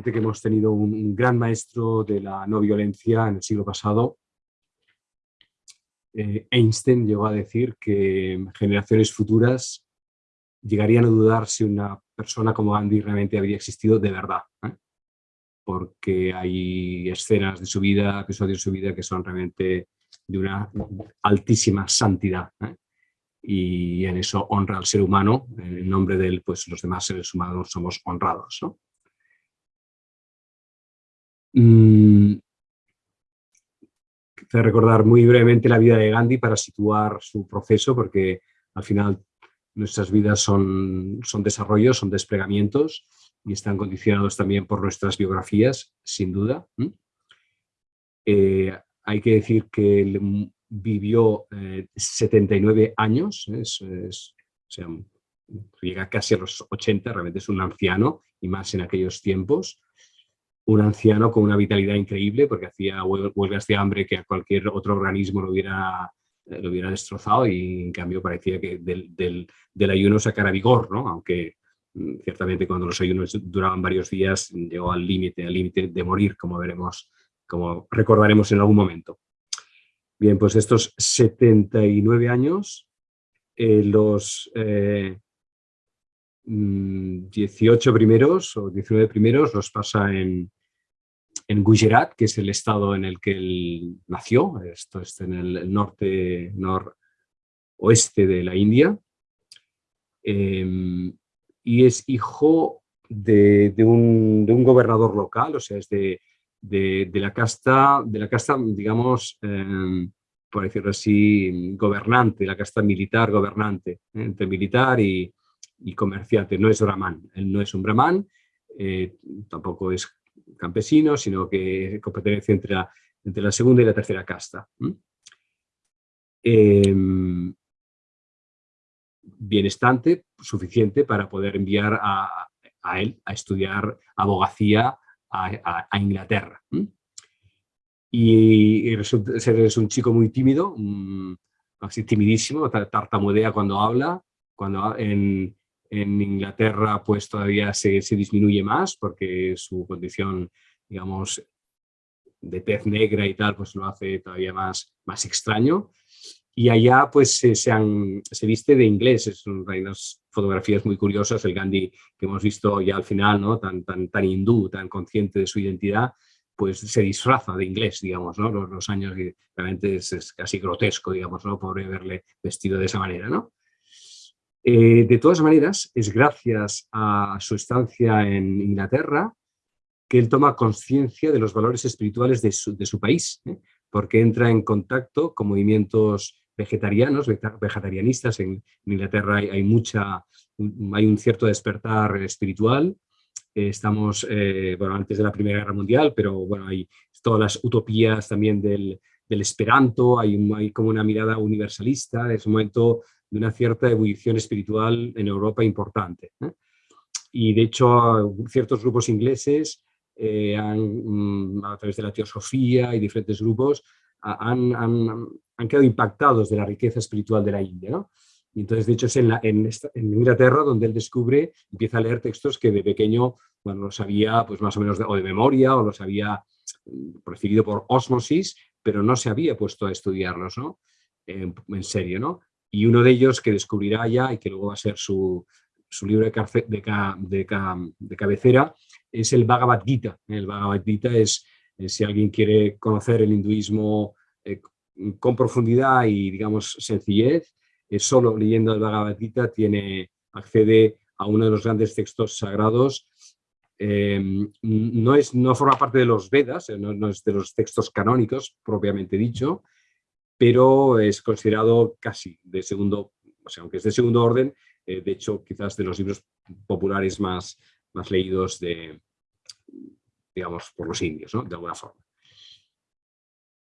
que hemos tenido un, gran maestro de la no violencia en el siglo pasado. Eh, Einstein llegó a decir que generaciones futuras llegarían a dudar si una persona como Gandhi realmente había existido de verdad. ¿eh? Porque hay escenas de su vida, episodios de su vida que son realmente de una altísima santidad. ¿eh? Y en eso honra al ser humano, en nombre de él, pues los demás seres humanos somos honrados. ¿no? Mm, recordar muy brevemente la vida de Gandhi para situar su proceso, porque al final nuestras vidas son, son desarrollos, son desplegamientos y están condicionados también por nuestras biografías, sin duda. Eh, hay que decir que él vivió 79 eh, años, llega casi a los 80, realmente es un anciano, y más en aquellos tiempos. Un anciano con una vitalidad increíble, porque hacía huelgas de hambre que a cualquier otro organismo lo hubiera eh, lo hubiera destrozado y en cambio parecía que del, ayuno sacara vigor, ¿no? aunque mm, ciertamente cuando los ayunos duraban varios días llegó al límite, al límite de morir, como veremos, como recordaremos en algún momento. Bien, pues estos 79 años, eh, los 18 mm, primeros o 19 primeros los pasa en, en Gujarat, que es el estado en el que él nació, esto es en el norte, noroeste de la India, em, y es hijo de, un, gobernador local, o sea, es de, la casta, de la casta, digamos, em, por decirlo así, gobernante, la casta militar gobernante, entre militar y, comerciante, no es brahman, él no es un brahman, eh, tampoco es campesino, sino que competencia entre la, entre la segunda y la tercera casta. Em, bienestante, suficiente para poder enviar a, él a estudiar abogacía a, Inglaterra. Y, es un chico muy tímido, así timidísimo, tartamudea cuando habla, cuando en, en Inglaterra pues todavía se, disminuye más porque su condición, digamos, de tez negra y tal, pues lo hace todavía más, más extraño. Y allá pues se, se, viste de inglés, es hay unas fotografías muy curiosas, el Gandhi que hemos visto ya al final, ¿no? tan, tan, tan hindú, tan consciente de su identidad, pues se disfraza de inglés, digamos, ¿no? los, los años realmente es, es, casi grotesco, digamos, ¿no? pobre verle vestido de esa manera. ¿no? Eh, de todas maneras, es gracias a su estancia en Inglaterra que él toma conciencia de los valores espirituales de su, país, ¿eh? porque entra en contacto con movimientos vegetarianos, vegetarianistas. En, Inglaterra hay, mucha, hay un cierto despertar espiritual. Eh, estamos, bueno, antes de la Primera Guerra Mundial, pero bueno, hay todas las utopías también del, esperanto, hay, hay como una mirada universalista, es un momento de una cierta ebullición espiritual en Europa importante. ¿eh? Y de hecho ciertos grupos ingleses eh, han, mm, a través de la teosofía y diferentes grupos han, han, han, quedado impactados de la riqueza espiritual de la India. ¿no? Y entonces, de hecho, es en, la, en, en, Inglaterra donde él descubre, empieza a leer textos que de pequeño bueno, los había pues más o menos de, o de memoria o los había mm, recibido por osmosis, pero no se había puesto a estudiarlos ¿no? en, en serio. ¿no? Y uno de ellos que descubrirá ya y que luego va a ser su, libro de, de, cabecera es el Bhagavad Gita. El Bhagavad Gita es, si alguien quiere conocer el hinduismo eh, con profundidad y digamos sencillez, solo leyendo el Bhagavad Gita tiene, accede a uno de los grandes textos sagrados em, no, es, no forma parte de los Vedas, eh, no, es de los textos canónicos propiamente dicho, pero es considerado casi de segundo, o sea, aunque es de segundo orden, eh, de hecho quizás de los libros populares más, más leídos de, digamos, por los indios, ¿no? de alguna forma.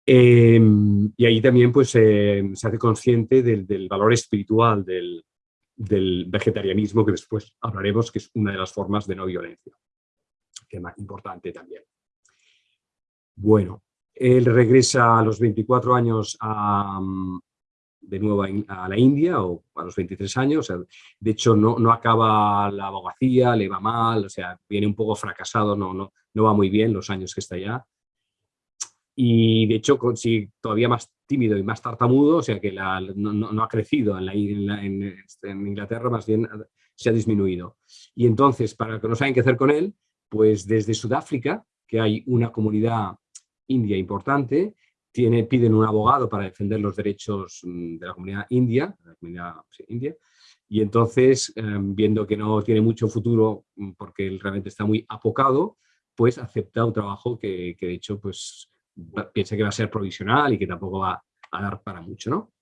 Em, y ahí también pues, se hace consciente del, valor espiritual del, del, vegetarianismo, que después hablaremos, que es una de las formas de no violencia, tema importante también. Bueno, él regresa a los 24 años a, de nuevo a, la India o a los 23 años. de hecho, no, no acaba la abogacía, le va mal, o sea, viene un poco fracasado, no, no, no va muy bien los años que está allá. Y de hecho, si todavía más tímido y más tartamudo, o sea que la, no, ha crecido en, la, este, en, Inglaterra, más bien se ha disminuido. Y entonces, para que no saben qué hacer con él, pues desde Sudáfrica, que hay una comunidad india importante, tiene, piden un abogado para defender los derechos mm, de la comunidad india, la comunidad india y entonces, em, viendo que no tiene mucho futuro mm, porque él realmente está muy apocado, pues acepta un trabajo que, que de hecho pues, piensa que va a ser provisional y que tampoco va a dar para mucho. ¿no?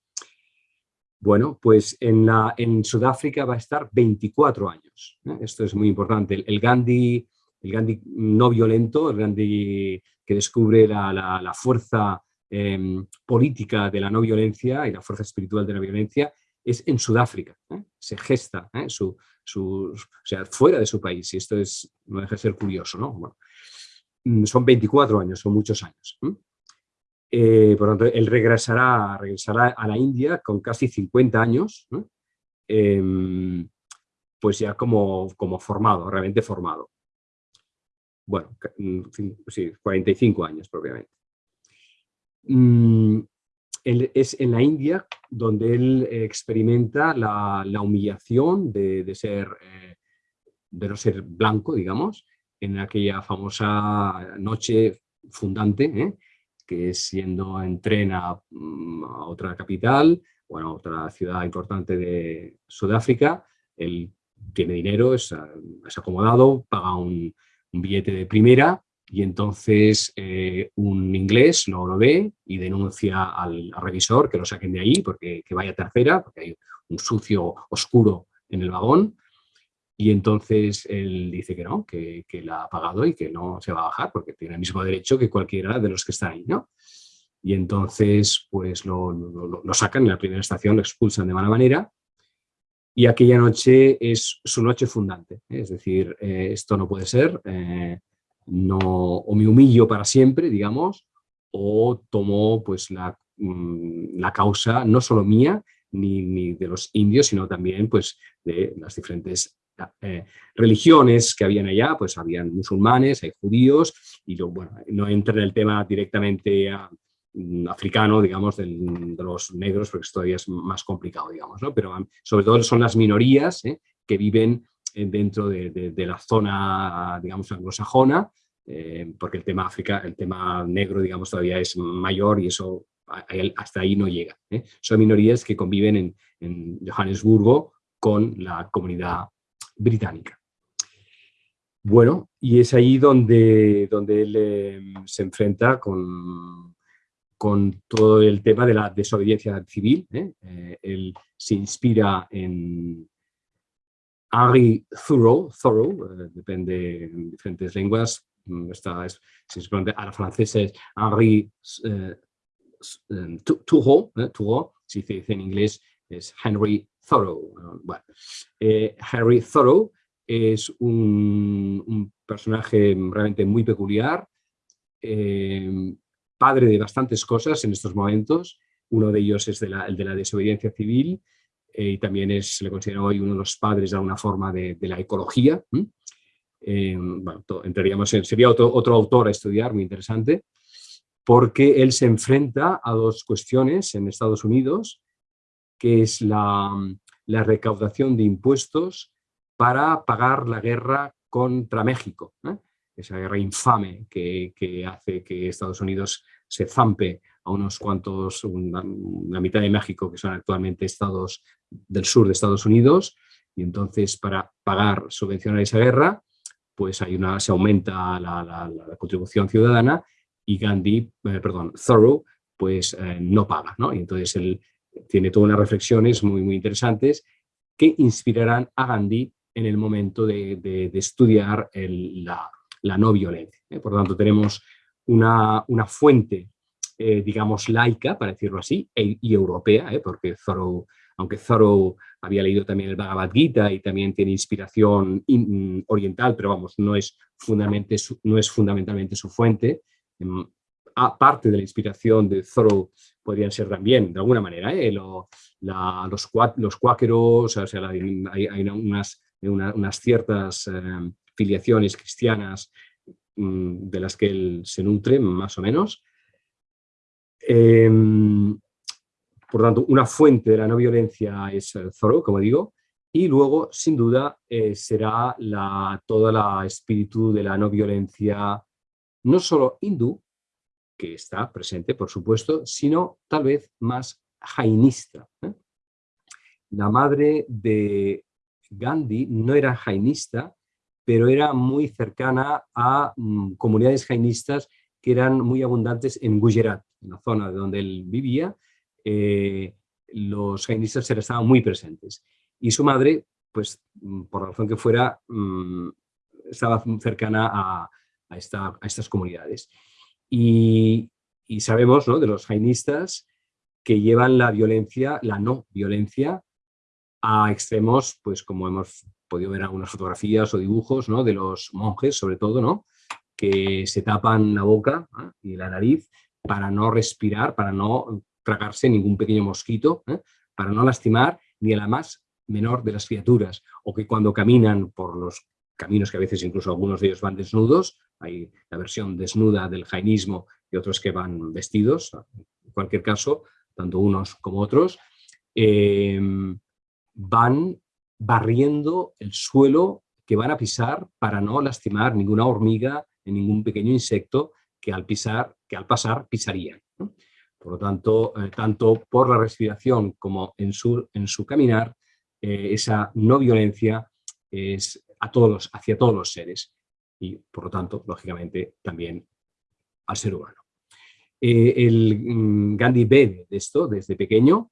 Bueno, pues en, la, en Sudáfrica va a estar 24 años. Esto es muy importante. El, Gandhi, el Gandhi no violento, el Gandhi que descubre la, la fuerza Em, política de la no violencia y la fuerza espiritual de la violencia es en Sudáfrica. ¿eh? Se gesta ¿eh? su, su, o sea, fuera de su país y esto es, no deja de ser curioso. ¿no? Mm, son 24 años, son muchos años. Eh, por lo tanto, él regresará, regresará a la India con casi 50 años, em, pues ya como, como formado, realmente formado. Bueno, mm, sí, 45 años propiamente. Mm, es en la India donde él experimenta la, humillación de, ser, eh, de no ser blanco, digamos, en aquella famosa noche fundante, ¿eh? que es siendo en tren mm, a, otra capital, bueno, otra ciudad importante de Sudáfrica, él tiene dinero, es, acomodado, paga un, un billete de primera y entonces eh, un inglés lo, lo, ve y denuncia al, revisor que lo saquen de ahí porque que vaya tercera, porque hay un sucio oscuro en el vagón. Y entonces él dice que no, que, que, la ha pagado y que no se va a bajar porque tiene el mismo derecho que cualquiera de los que están ahí, ¿no? Y entonces pues lo, lo, sacan en la primera estación, lo expulsan de mala manera y aquella noche es su noche fundante. ¿eh? Es decir, eh, esto no puede ser, no, o me humillo para siempre, digamos, o tomo pues, la, mm, la causa no solo mía, ni, ni, de los indios, sino también pues, de las diferentes eh, religiones que habían allá, pues habían musulmanes, hay judíos, y bueno, no entra en el tema directamente mm, africano, digamos, de los negros, porque esto todavía es más complicado, digamos, ¿no? Pero sobre todo son las minorías ¿eh? que viven dentro de, la zona, digamos, anglosajona, eh, porque el tema África, el tema negro, digamos, todavía es mayor y eso hasta ahí no llega. ¿eh? Son minorías que conviven en, Johannesburgo con la comunidad británica. Bueno, y es ahí donde, donde él eh, se enfrenta con, con todo el tema de la desobediencia civil. él se inspira en, Henry Thoreau, Thoreau eh, depende en diferentes lenguas, mm, está, es, a la francesa es Henry eh, eh, Thoreau, si se dice en inglés es Henry Thoreau. Bueno, Henry Thoreau es un, personaje realmente muy peculiar, padre de bastantes cosas en estos momentos, uno de ellos es el de la desobediencia civil, eh, y también es, le considera hoy uno de los padres de alguna forma de, la ecología. Eh, bueno, entraríamos en, sería otro, otro autor a estudiar, muy interesante, porque él se enfrenta a dos cuestiones en Estados Unidos, que es la, la recaudación de impuestos para pagar la guerra contra México, ¿eh? Esa guerra infame que, hace que Estados Unidos se zampe a unos cuantos, una, mitad de México, que son actualmente estados del sur de Estados Unidos, y entonces para pagar, subvencionar esa guerra, pues hay una, se aumenta la, contribución ciudadana y Gandhi, eh, perdón, Thoreau, pues eh, no paga, ¿no? Y entonces él tiene todas unas reflexiones muy, muy interesantes que inspirarán a Gandhi en el momento de, estudiar la, no violencia. ¿eh? Por lo tanto, tenemos una, una fuente eh, digamos, laica, para decirlo así, e, y europea, ¿eh? porque Thoreau, aunque Thoreau había leído también el Bhagavad Gita y también tiene inspiración mm, oriental, pero vamos, no es, fundamentalmente su, no es fundamentalmente su fuente. Em, aparte de la inspiración de Thoreau, podrían ser también, de alguna manera, los, los cuáqueros, o sea, hay, unas, unas, ciertas eh, filiaciones cristianas mm, de las que él se nutre, más o menos. Em, por tanto, una fuente de la no violencia es Thoreau, como digo, y luego, sin duda, eh, será toda la espíritu de la no violencia, no solo hindú, que está presente, por supuesto, sino tal vez más jainista. ¿eh? La madre de Gandhi no era jainista, pero era muy cercana a mm, comunidades jainistas que eran muy abundantes en Gujarat, en la zona donde él vivía, eh, los jainistas estaban muy presentes. Y su madre, pues mm, por razón que fuera, mm, estaba cercana a, estas comunidades. Y, sabemos de los jainistas que llevan la violencia, la no violencia, a extremos, pues como hemos podido ver algunas fotografías o dibujos ¿no? de los monjes, sobre todo, ¿no? que se tapan la boca y la nariz para no respirar, para no tragarse ningún pequeño mosquito, ¿eh? para no lastimar ni a la más menor de las criaturas, o que cuando caminan por los caminos que a veces incluso algunos de ellos van desnudos, hay la versión desnuda del jainismo y otros que van vestidos, en cualquier caso, tanto unos como otros, eh, van barriendo el suelo que van a pisar para no lastimar ninguna hormiga ni ningún pequeño insecto que al, pisar, que al pasar pisarían. Por lo tanto, eh, tanto por la respiración como en su, en su caminar, eh, esa no violencia es a todos hacia todos los seres y, por lo tanto, lógicamente, también al ser humano. Eh, el mm, Gandhi ve de esto desde pequeño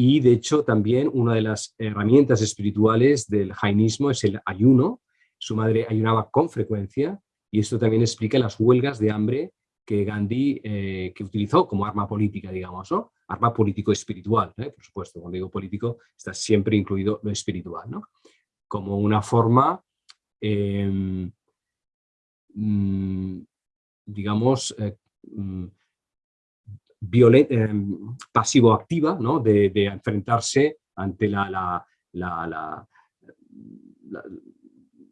y, de hecho, también una de las herramientas espirituales del jainismo es el ayuno. Su madre ayunaba con frecuencia y esto también explica las huelgas de hambre que Gandhi eh, que utilizó como arma política, digamos, ¿no? Arma político-espiritual, ¿eh? por supuesto, cuando digo político está siempre incluido lo espiritual, ¿no? Como una forma em, Mm, digamos, eh, pasivo-activa, ¿no? de, enfrentarse ante la,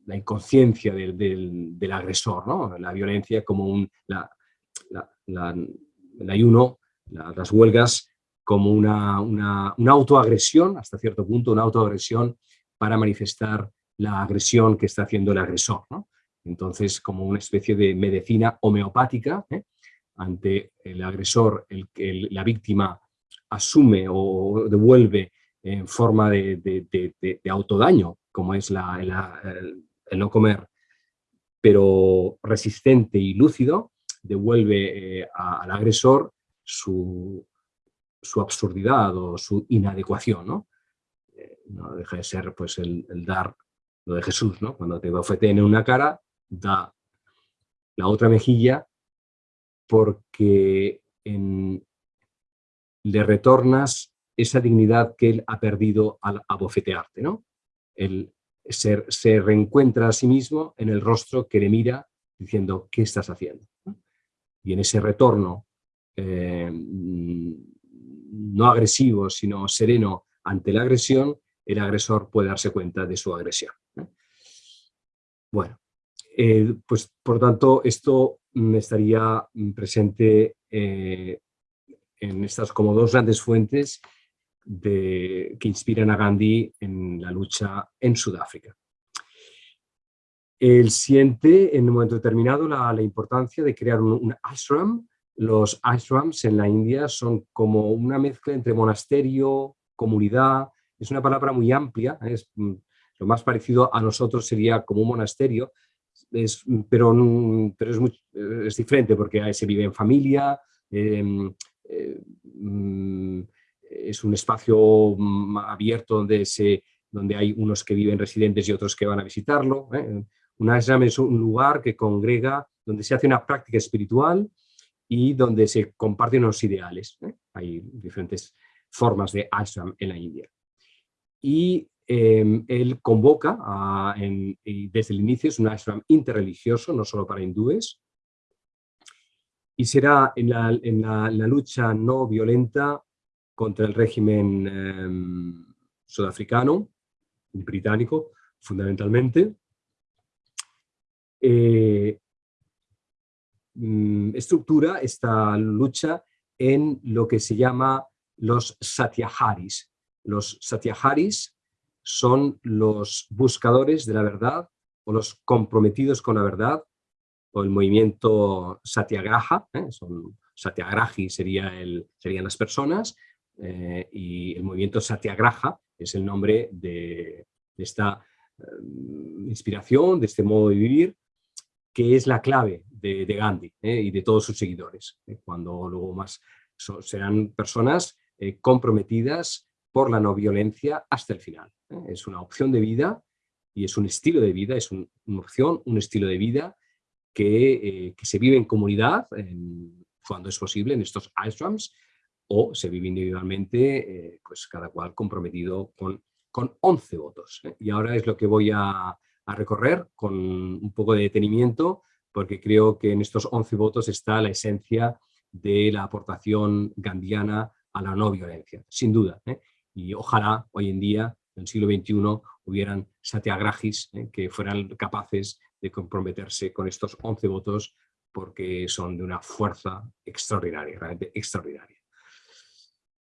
inconsciencia del, agresor, ¿no? la violencia como un, el ayuno, las huelgas como una, autoagresión, hasta cierto punto, una autoagresión para manifestar la agresión que está haciendo el agresor. ¿no? Entonces, como una especie de medicina homeopática, ¿eh? Ante el agresor, la víctima asume o devuelve en forma de, autodaño, como es el, no comer, pero resistente y lúcido, devuelve eh, al agresor su, absurdidad o su inadecuación. ¿no? Eh, deja de ser pues, el, dar lo de Jesús, ¿no? cuando te bofeteen en una cara, da la otra mejilla porque le retornas esa dignidad que él ha perdido al abofetearte. ¿no? Él se, reencuentra a sí mismo en el rostro que le mira diciendo, ¿qué estás haciendo? Y en ese retorno eh, no agresivo, sino sereno ante la agresión, el agresor puede darse cuenta de su agresión. Bueno, eh, pues por tanto esto estaría presente eh, en estas como dos grandes fuentes que inspiran a Gandhi en la lucha en Sudáfrica. Él siente en un momento determinado la, importancia de crear un, ashram. Los ashrams en la India son como una mezcla entre monasterio, comunidad, es una palabra muy amplia, es, mm, lo más parecido a nosotros sería como un monasterio, es, pero, pero es, muy, es diferente porque se vive en familia, em, eh, mm, es un espacio abierto donde, se, donde hay unos que viven residentes y otros que van a visitarlo. ¿eh? Ashram es un lugar que congrega, donde se hace una práctica espiritual y donde se comparten unos ideales. ¿eh? Hay diferentes formas de ashram en la India. Y Em, él convoca, desde el inicio, es un ashram interreligioso, no solo para hindúes, y será en la, lucha no violenta contra el régimen em, sudafricano, británico, fundamentalmente. Eh, mm, estructura esta lucha en lo que se llama los satyaharis. Los satyaharis son los buscadores de la verdad o los comprometidos con la verdad o el movimiento satyagraha, ¿eh? son, satyagrahi sería el, serían las personas eh, y el movimiento satyagraha es el nombre de, esta eh, inspiración, de este modo de vivir, que es la clave de, Gandhi y de todos sus seguidores, cuando luego más serán personas comprometidas por la no violencia hasta el final. Es una opción de vida y es un estilo de vida, es una opción, un estilo de vida eh, que, se vive en comunidad, cuando es posible, en estos ashrams, o se vive individualmente, eh, pues cada cual comprometido con, con 11 votos. ¿eh? Y ahora es lo que voy a, a, recorrer con un poco de detenimiento, porque creo que en estos 11 votos está la esencia de la aportación gandiana a la no violencia, sin duda. Y ojalá hoy en día, en el siglo XXI, hubieran satyagrahis que fueran capaces de comprometerse con estos 11 votos porque son de una fuerza extraordinaria, realmente extraordinaria.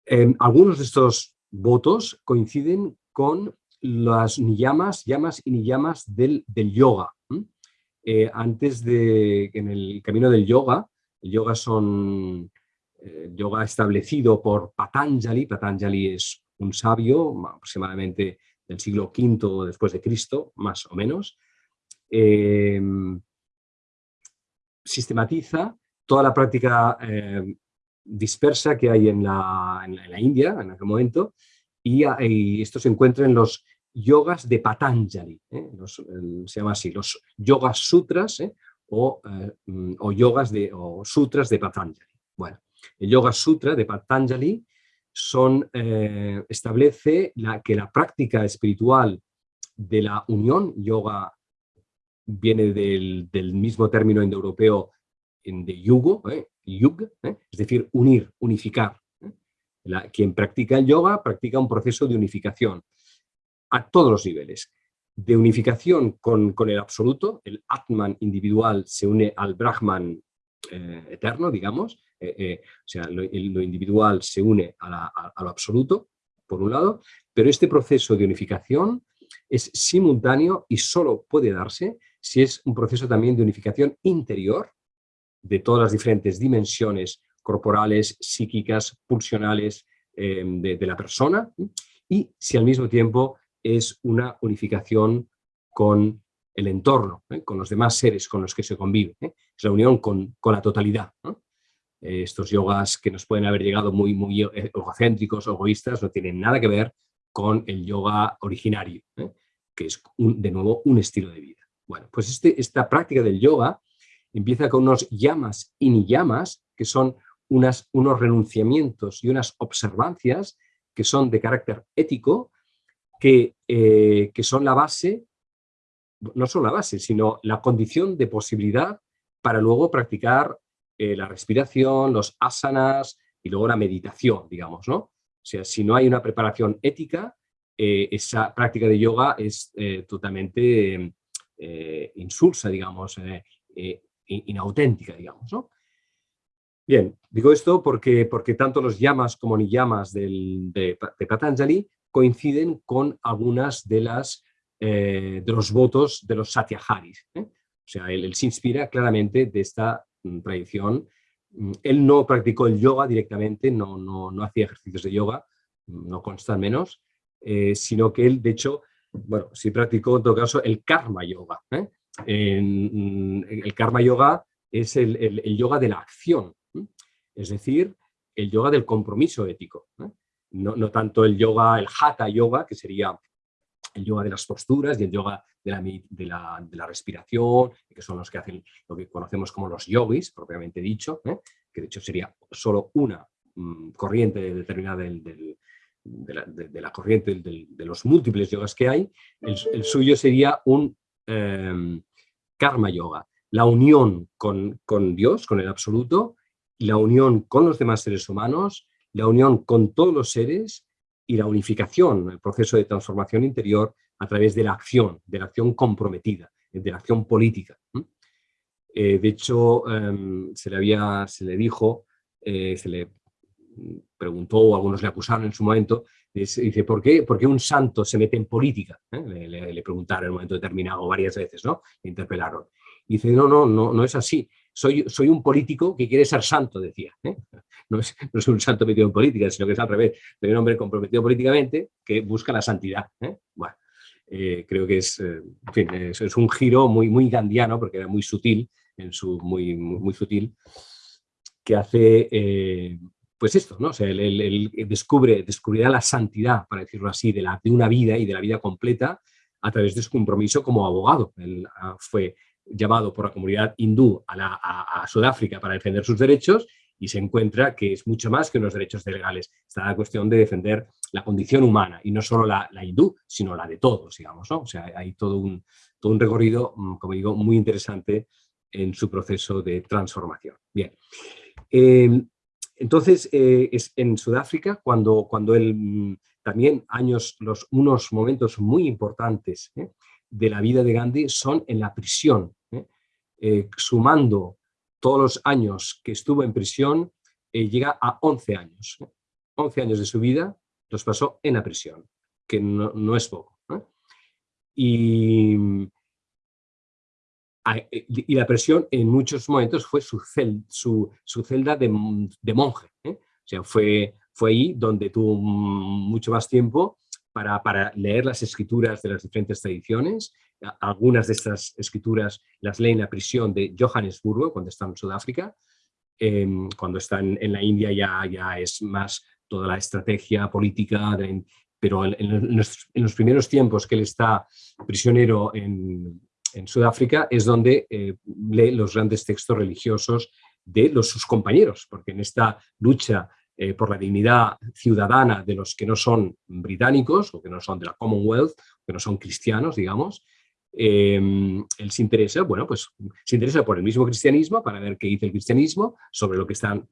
Em, algunos de estos votos coinciden con las niyamas, llamas y niyamas del, del yoga. Eh, antes de, en el camino del yoga, el yoga son eh, yoga establecido por Patanjali, Patanjali es un sabio aproximadamente del siglo V después de Cristo, más o menos, Em, sistematiza toda la práctica em, dispersa que hay en la, India en aquel momento y, esto se encuentra en los yogas de Patanjali, ¿eh? se llama así, los yogas sutras ¿eh? o, eh, o, yogas de, o sutras de Patanjali. Bueno, el yoga sutra de Patanjali son, establece la, que la práctica espiritual de la unión yoga viene del, mismo término indoeuropeo de yugo, ¿eh? yug, ¿eh? es decir, unir, unificar. ¿eh? quien practica el yoga practica un proceso de unificación a todos los niveles. De unificación con, el absoluto, el Atman individual se une al Brahman eterno, digamos, o sea, lo, individual se une a lo absoluto, por un lado, pero este proceso de unificación es simultáneo y solo puede darse si es un proceso también de unificación interior de todas las diferentes dimensiones corporales, psíquicas, pulsionales em, de, la persona y si al mismo tiempo es una unificación con el entorno, ¿eh? con los demás seres con los que se convive. ¿eh? Es la unión con, la totalidad. Estos yogas que nos pueden haber llegado muy, muy egocéntricos o egoístas no tienen nada que ver con el yoga originario, ¿eh? que es de nuevo un estilo de vida. Bueno, pues este, esta práctica del yoga empieza con unos llamas y ni llamas, que son unas, unos renunciamientos y unas observancias que son de carácter ético, que, eh, que son la base, no solo la base, sino la condición de posibilidad para luego practicar eh, la respiración, los asanas y luego la meditación, digamos, ¿no? O sea, si no hay una preparación ética, eh, esa práctica de yoga es totalmente eh, insulsa, digamos, inauténtica, digamos. ¿no? Bien, digo esto porque, porque tanto los llamas como ni llamas del, de, Patanjali coinciden con algunas de, las, de los votos de los satyaharis. O sea, él, se inspira claramente de esta tradición. Mm, él no practicó el yoga directamente, no, no, no hacía ejercicios de yoga, mm, no constan menos, sino que él, de hecho, bueno, sí practicó en todo caso el karma yoga. ¿eh? el karma yoga es el, yoga de la acción, es decir, el yoga del compromiso ético. ¿eh? No, tanto el yoga, el hatha yoga, que sería el yoga de las posturas y el yoga de la, de la, respiración, que son los que hacen lo que conocemos como los yogis, propiamente dicho, que de hecho sería solo una mm, corriente determinada del, de la, corriente de, los múltiples yogas que hay, el, suyo sería un em, karma yoga. la unión con, con Dios, con el absoluto, la unión con los demás seres humanos, la unión con todos los seres y la unificación, el proceso de transformación interior a través de la acción, de la acción comprometida, de la acción política. Eh, de hecho, em, se, le había, se le dijo, eh, se le preguntó, o algunos le acusaron en su momento, dice, ¿por qué, ¿por qué un santo se mete en política? ¿eh? Le, preguntaron en un momento determinado varias veces, ¿no? Le interpelaron. Y dice, no, no, no, no es así. Soy, soy un político que quiere ser santo, decía. No, es, no es un santo metido en política, sino que es al revés. Soy un hombre comprometido políticamente que busca la santidad. Bueno, creo que es, es, un giro muy, muy gandiano, porque era muy sutil, en su, muy, muy, sutil, que hace eh, pues esto, ¿no? O sea, él, descubre, descubrirá la santidad, para decirlo así, de, la, de una vida y de la vida completa a través de su compromiso como abogado. Él ah, fue llamado por la comunidad hindú a, Sudáfrica para defender sus derechos y se encuentra que es mucho más que unos derechos legales. Está la cuestión de defender la condición humana y no solo la, hindú, sino la de todos, digamos. ¿no? O sea, hay todo un, todo un recorrido, mm, como digo, muy interesante en su proceso de transformación. Bien, em, entonces eh, es en Sudáfrica cuando, cuando él mm, también años, los, unos momentos muy importantes ¿eh? De la vida de Gandhi son en la prisión. ¿eh? sumando todos los años que estuvo en prisión, llega a 11 años. 11 años de su vida los pasó en la prisión, que no, no es poco. Y eh, y la presión en muchos momentos fue su, su, celda de, monje. ¿eh? O sea, fue, fue ahí donde tuvo mucho más tiempo para, para, leer las escrituras de las diferentes tradiciones. Algunas de estas escrituras las lee en la prisión de Johannesburgo, cuando está en Sudáfrica. Em, cuando está en, la India ya, ya es más toda la estrategia política, pero en, los, en, primeros tiempos que él está prisionero en, en Sudáfrica es donde eh, lee los grandes textos religiosos de los, sus compañeros, porque en esta lucha eh, por la dignidad ciudadana de los que no son británicos o que no son de la Commonwealth, que no son cristianos, digamos, em, él se interesa, bueno, pues se interesa por el mismo cristianismo para ver qué dice el cristianismo sobre lo que están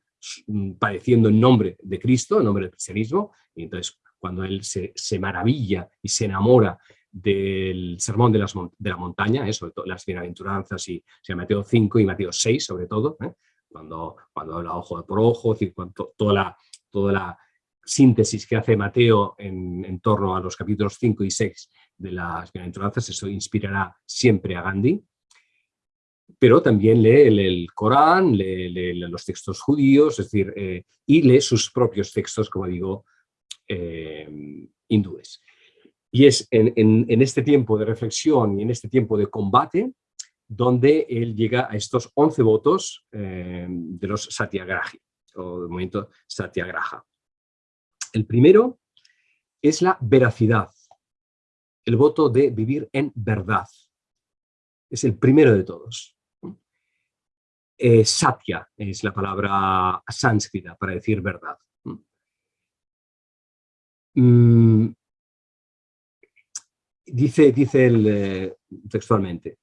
mm, padeciendo en nombre de Cristo, en nombre del cristianismo, y entonces cuando él se, maravilla y se enamora del sermón de, la montaña, ¿eh? sobre todo las bienaventuranzas y o Mateo 5 y Mateo 6 sobre todo, ¿eh? Cuando, cuando habla ojo por ojo, decir, toda, la, toda la síntesis que hace Mateo en, en, torno a los capítulos 5 y 6 de las bienaventuranzas, eso inspirará siempre a Gandhi, pero también lee el, Corán, lee, los textos judíos, decir, eh, y lee sus propios textos, como digo, hindúes. Y es en, este tiempo de reflexión y en este tiempo de combate donde él llega a estos 11 votos eh, de los satyagrahi, o del movimiento satyagraha. El primero es la veracidad, el voto de vivir en verdad. Es el primero de todos. Eh, satya es la palabra sánscrita para decir verdad. Mm, Dice, dice él eh, textualmente,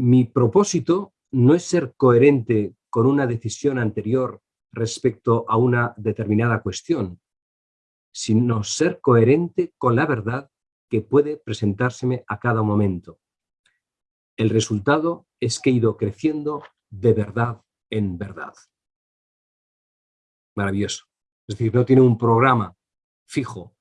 mi propósito no es ser coherente con una decisión anterior respecto a una determinada cuestión, sino ser coherente con la verdad que puede presentárseme a cada momento. El resultado es que he ido creciendo de verdad en verdad. Maravilloso. Es decir, no tiene un programa fijo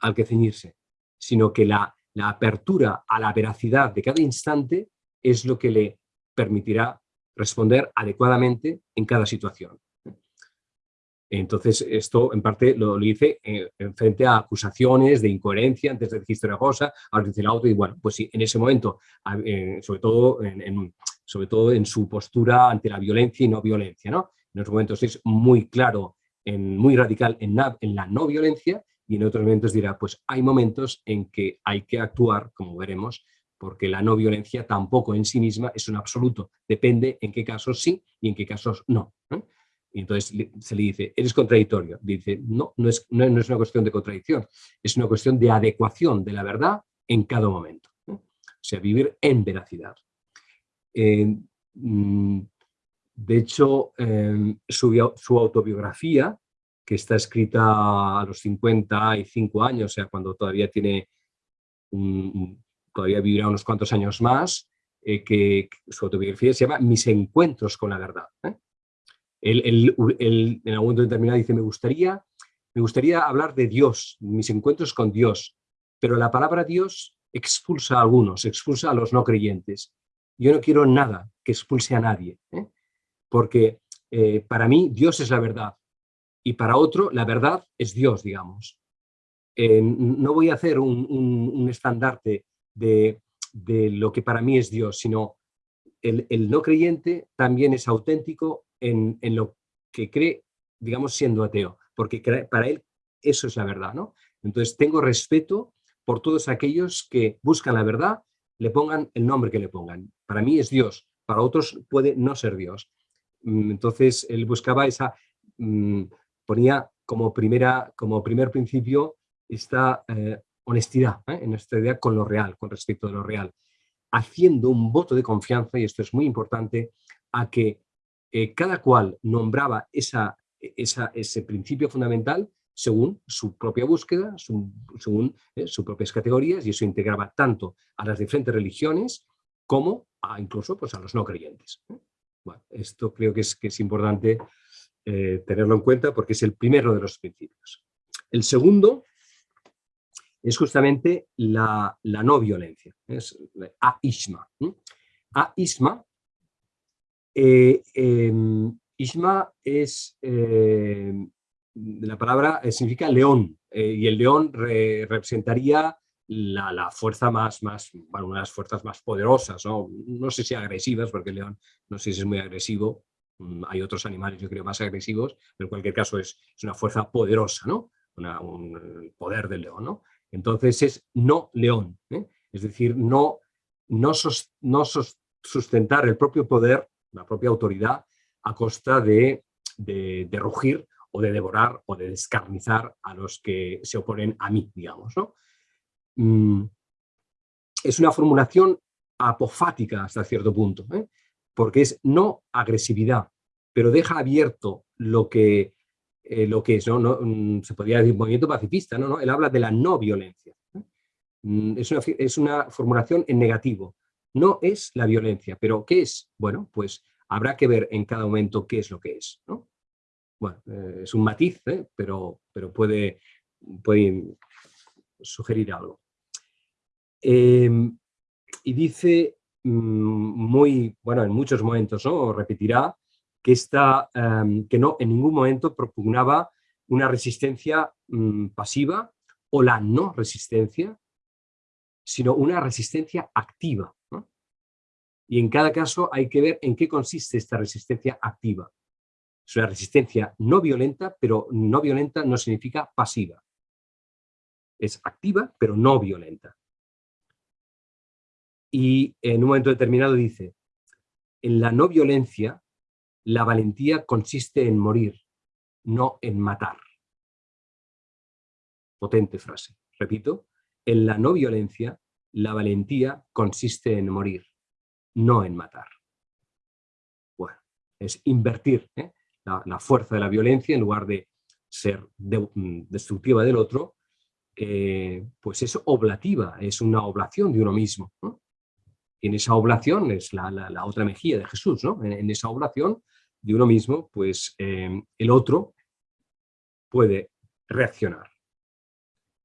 al que ceñirse, sino que la, apertura a la veracidad de cada instante es lo que le permitirá responder adecuadamente en cada situación. Entonces, esto en parte lo, dice en, frente a acusaciones de incoherencia, antes de decir una cosa, ahora dice la otra, y bueno, pues sí, en ese momento, eh, sobre, todo en, sobre todo en su postura ante la violencia y no violencia, ¿no? En los momentos es muy claro, muy radical en la no violencia, y en otros momentos dirá, pues hay momentos en que hay que actuar, como veremos, porque la no violencia tampoco en sí misma es un absoluto, depende en qué casos sí y en qué casos no. Y entonces se le dice, eres contradictorio. Dice, no, no es, no, es una cuestión de contradicción, es una cuestión de adecuación de la verdad en cada momento. O sea, vivir en veracidad. mm, de hecho, em, su, su, autobiografía, que está escrita a los 55 años, o sea, cuando todavía tiene todavía vivirá unos cuantos años más, eh, que, su autobiografía se llama Mis encuentros con la verdad. ¿eh? Él, en algún momento determinado dice, me gustaría, me gustaría hablar de Dios, mis encuentros con Dios, pero la palabra Dios expulsa a algunos, expulsa a los no creyentes. Yo no quiero nada que expulse a nadie, ¿eh? porque para mí Dios es la verdad y para otro la verdad es Dios, digamos. no voy a hacer un, un estandarte de, lo que para mí es Dios, sino el, no creyente también es auténtico en, lo que cree, digamos, siendo ateo, porque para él eso es la verdad, ¿no? Entonces tengo respeto por todos aquellos que buscan la verdad, le pongan el nombre que le pongan. Para mí es Dios, para otros puede no ser Dios. Mm, entonces él buscaba esa, mm, ponía como, primera, como primer principio esta eh, honestidad, ¿eh? en nuestra idea con lo real, con respecto a lo real, haciendo un voto de confianza, y esto es muy importante, a que eh, cada cual nombraba esa, ese principio fundamental según su propia búsqueda, según eh, sus propias categorías, y eso integraba tanto a las diferentes religiones como a incluso pues, a los no creyentes. Bueno, esto creo que es, que es importante tenerlo en cuenta porque es el primero de los principios. El segundo es justamente la, no violencia, es a-isma. A-isma, eh, em, isma es, eh, la palabra eh, significa león, y el león representaría la, fuerza más, más, bueno, una de las fuerzas más poderosas, ¿no? no sé si agresivas, porque el león no sé si es muy agresivo, mm, hay otros animales yo creo más agresivos, pero en cualquier caso es, es una fuerza poderosa, ¿no? un poder del león, ¿no? Entonces es no león, ¿eh? es decir, no, no, no sustentar el propio poder, la propia autoridad, a costa de, rugir o de devorar o de descarnizar a los que se oponen a mí, digamos. Mm, es una formulación apofática hasta cierto punto, ¿eh? porque es no agresividad, pero deja abierto lo que eh, lo que es, ¿no? Mm, se podría decir movimiento pacifista, ¿no? ¿no? Él habla de la no violencia. Mm, es, una, es una formulación en negativo. No es la violencia, pero ¿qué es? Bueno, pues habrá que ver en cada momento qué es lo que es. ¿no? Bueno, eh, es un matiz, ¿eh? pero, pero puede, puede sugerir algo. Em, y dice mm, muy, bueno, en muchos momentos, ¿no? repetirá que, em, que no en ningún momento propugnaba una resistencia mm, pasiva o la no resistencia, sino una resistencia activa. Y en cada caso hay que ver en qué consiste esta resistencia activa. Es una resistencia no violenta, pero no violenta no significa pasiva. Es activa, pero no violenta. Y en un momento determinado dice, en la no violencia la valentía consiste en morir, no en matar. Potente frase. Repito, en la no violencia, la valentía consiste en morir, no en matar. Bueno, es invertir ¿eh? la, fuerza de la violencia en lugar de ser mm, destructiva del otro, eh, pues es oblativa, es una oblación de uno mismo. En esa oblación es la, otra mejilla de Jesús, ¿no? en, esa oblación de uno mismo, pues em, el otro puede reaccionar,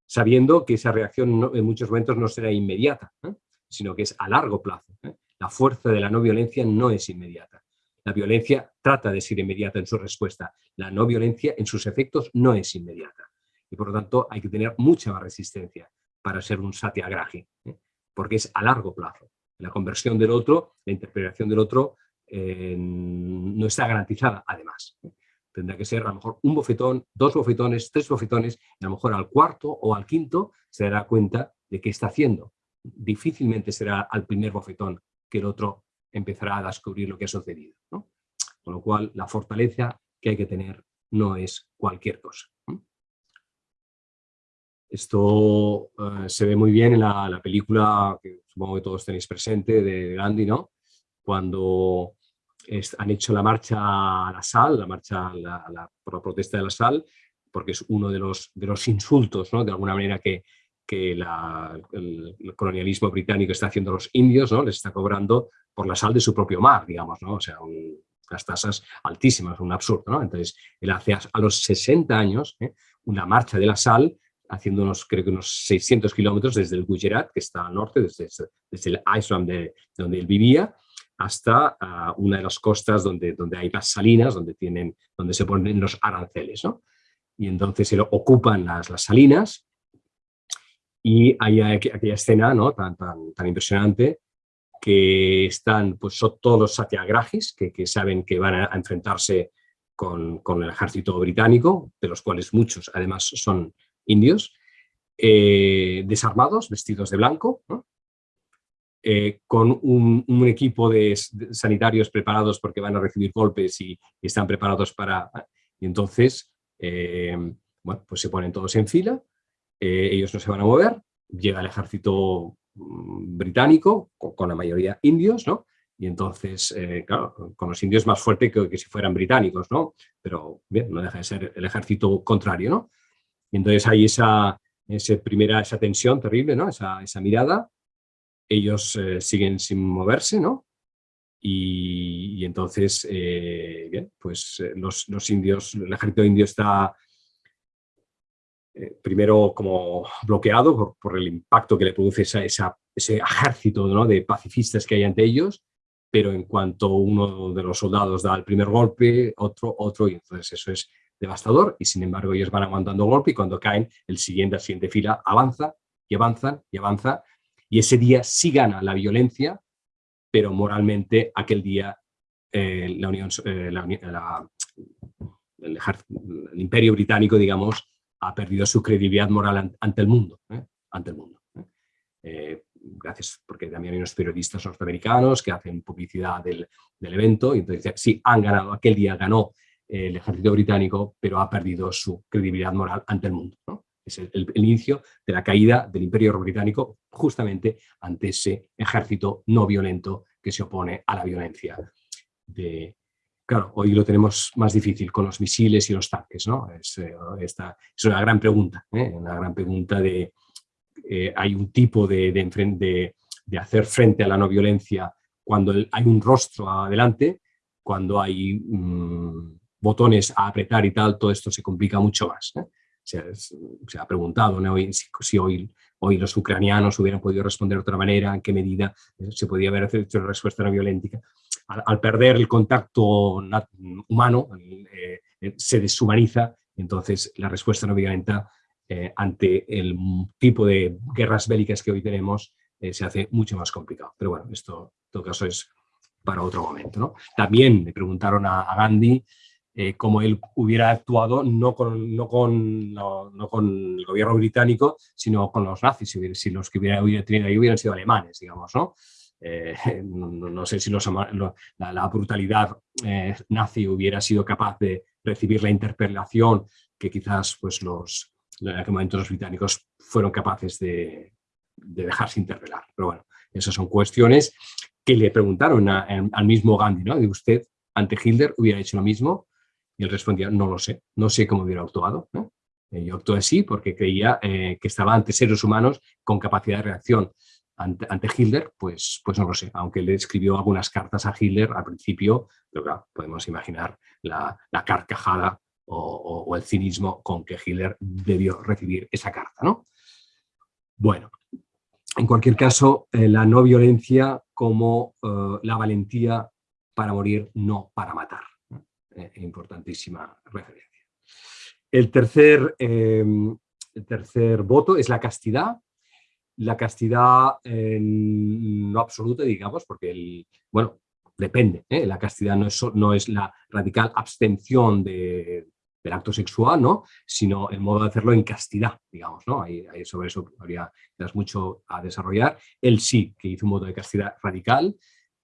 sabiendo que esa reacción en muchos momentos no será inmediata, ¿eh? sino que es a largo plazo. ¿eh? La fuerza de la no violencia no es inmediata. La violencia trata de ser inmediata en su respuesta. La no violencia en sus efectos no es inmediata. Y por lo tanto hay que tener mucha más resistencia para ser un satyagrahi, ¿eh? porque es a largo plazo. La conversión del otro, la interpretación del otro no está garantizada, además. Tendrá que ser a lo mejor un bofetón, dos bofetones, tres bofetones, y a lo mejor al cuarto o al quinto se dará cuenta de qué está haciendo. Difícilmente será al primer bofetón que el otro empezará a descubrir lo que ha sucedido. Con lo cual, la fortaleza que hay que tener no es cualquier cosa. Esto eh, se ve muy bien en la, película que supongo que todos tenéis presente de Gandhi, ¿no? cuando han hecho la marcha a la sal, la marcha por la protesta de la sal, porque es uno de los, de los insultos, ¿no? de alguna manera, que, que el, colonialismo británico está haciendo a los indios, ¿no? les está cobrando por la sal de su propio mar, digamos, ¿no? o sea, unas tasas altísimas, un absurdo. ¿no? Entonces, él hace a, los 60 años ¿eh? una marcha de la sal, haciendo unos, creo que unos 600 kilómetros desde el Gujarat, que está al norte, desde, desde el Island de, donde él vivía, hasta ah, una de las costas donde, donde hay las salinas, donde, tienen, donde se ponen los aranceles. ¿no? y entonces se lo ocupan las, las salinas y hay aquella escena ¿no? tan, tan, tan impresionante que están pues, son todos los satyagrahis que, que saben que van a, enfrentarse con, con, el ejército británico, de los cuales muchos además son indios, eh, desarmados, vestidos de blanco, eh, con un, equipo de, sanitarios preparados porque van a recibir golpes y, están preparados para... Y entonces eh, bueno, pues se ponen todos en fila, ellos no se van a mover, llega el ejército mm, británico, con, la mayoría indios, ¿no? Y entonces, claro, con los indios más fuerte que, que, si fueran británicos, ¿no? Pero bien, no deja de ser el ejército contrario, ¿no? Y entonces hay esa, esa primera, esa tensión terrible, ¿no? Esa, esa mirada, ellos siguen sin moverse, ¿no? Y, entonces, eh, bien, pues eh, los, los, indios, el ejército indio está eh, primero como bloqueado por, por, el impacto que le produce esa, ese ejército ¿no? de pacifistas que hay ante ellos, pero en cuanto uno de los soldados da el primer golpe, otro, otro, y entonces eso es devastador, y sin embargo ellos van aguantando golpe y cuando caen, el siguiente, la siguiente fila avanza y avanza y avanza, y ese día sí gana la violencia, pero moralmente aquel día eh, la Unión, eh, el, Imperio Británico, digamos, ha perdido su credibilidad moral ante el mundo. ¿eh? Ante el mundo gracias, porque también hay unos periodistas norteamericanos que hacen publicidad del, del evento, y entonces sí, han ganado, aquel día ganó el ejército británico, pero ha perdido su credibilidad moral ante el mundo. ¿no? Es el, inicio de la caída del Imperio Británico justamente ante ese ejército no violento que se opone a la violencia. De, claro, hoy lo tenemos más difícil con los misiles y los tanques, ¿no? Es, eh, esta, es una gran pregunta, ¿eh? una gran pregunta de... Eh, hay un tipo de, de, de, hacer frente a la no violencia cuando hay un rostro adelante, cuando hay mm, botones a apretar y tal, todo esto se complica mucho más se, ha preguntado si, hoy, hoy, los ucranianos hubieran podido responder de otra manera, en qué medida eh, se podía haber hecho una respuesta no violenta. Al, perder el contacto humano, eh, eh, se deshumaniza, entonces la respuesta no violenta ante el tipo de guerras bélicas que hoy tenemos se hace mucho más complicado. Pero bueno, esto en todo caso es para otro momento. ¿no? También me preguntaron a Gandhi eh, como él hubiera actuado no con, no, con, no, con, el gobierno británico, sino con los nazis, si, los que hubiera, tenido ahí hubieran sido alemanes, digamos, ¿no? Eh, no, sé si los, la, brutalidad eh, nazi hubiera sido capaz de recibir la interpelación que quizás pues, los, en aquel momento los británicos fueron capaces de, de dejarse interpelar. Pero bueno, esas son cuestiones que le preguntaron al mismo Gandhi, ¿no? ¿De usted ante Hitler hubiera hecho lo mismo? Y él respondía, no lo sé, no sé cómo hubiera actuado. Eh, yo actué así porque creía eh, que estaba ante seres humanos con capacidad de reacción. Ante, Hitler, pues, pues no lo sé, aunque le escribió algunas cartas a Hitler al principio, pero claro, podemos imaginar la, carcajada o, el cinismo con que Hitler debió recibir esa carta. ¿no? Bueno, en cualquier caso, eh, la no violencia como la valentía para morir, no para matar. Eh, importantísima referencia. El tercer, em, el tercer voto es la castidad. La castidad no absoluta, digamos, porque, el, bueno, depende. ¿eh? La castidad no es, no es la radical abstención de, del acto sexual, ¿no? sino el modo de hacerlo en castidad, digamos. ¿no? Ahí, sobre eso habría mucho a desarrollar. Él sí que hizo un modo de castidad radical,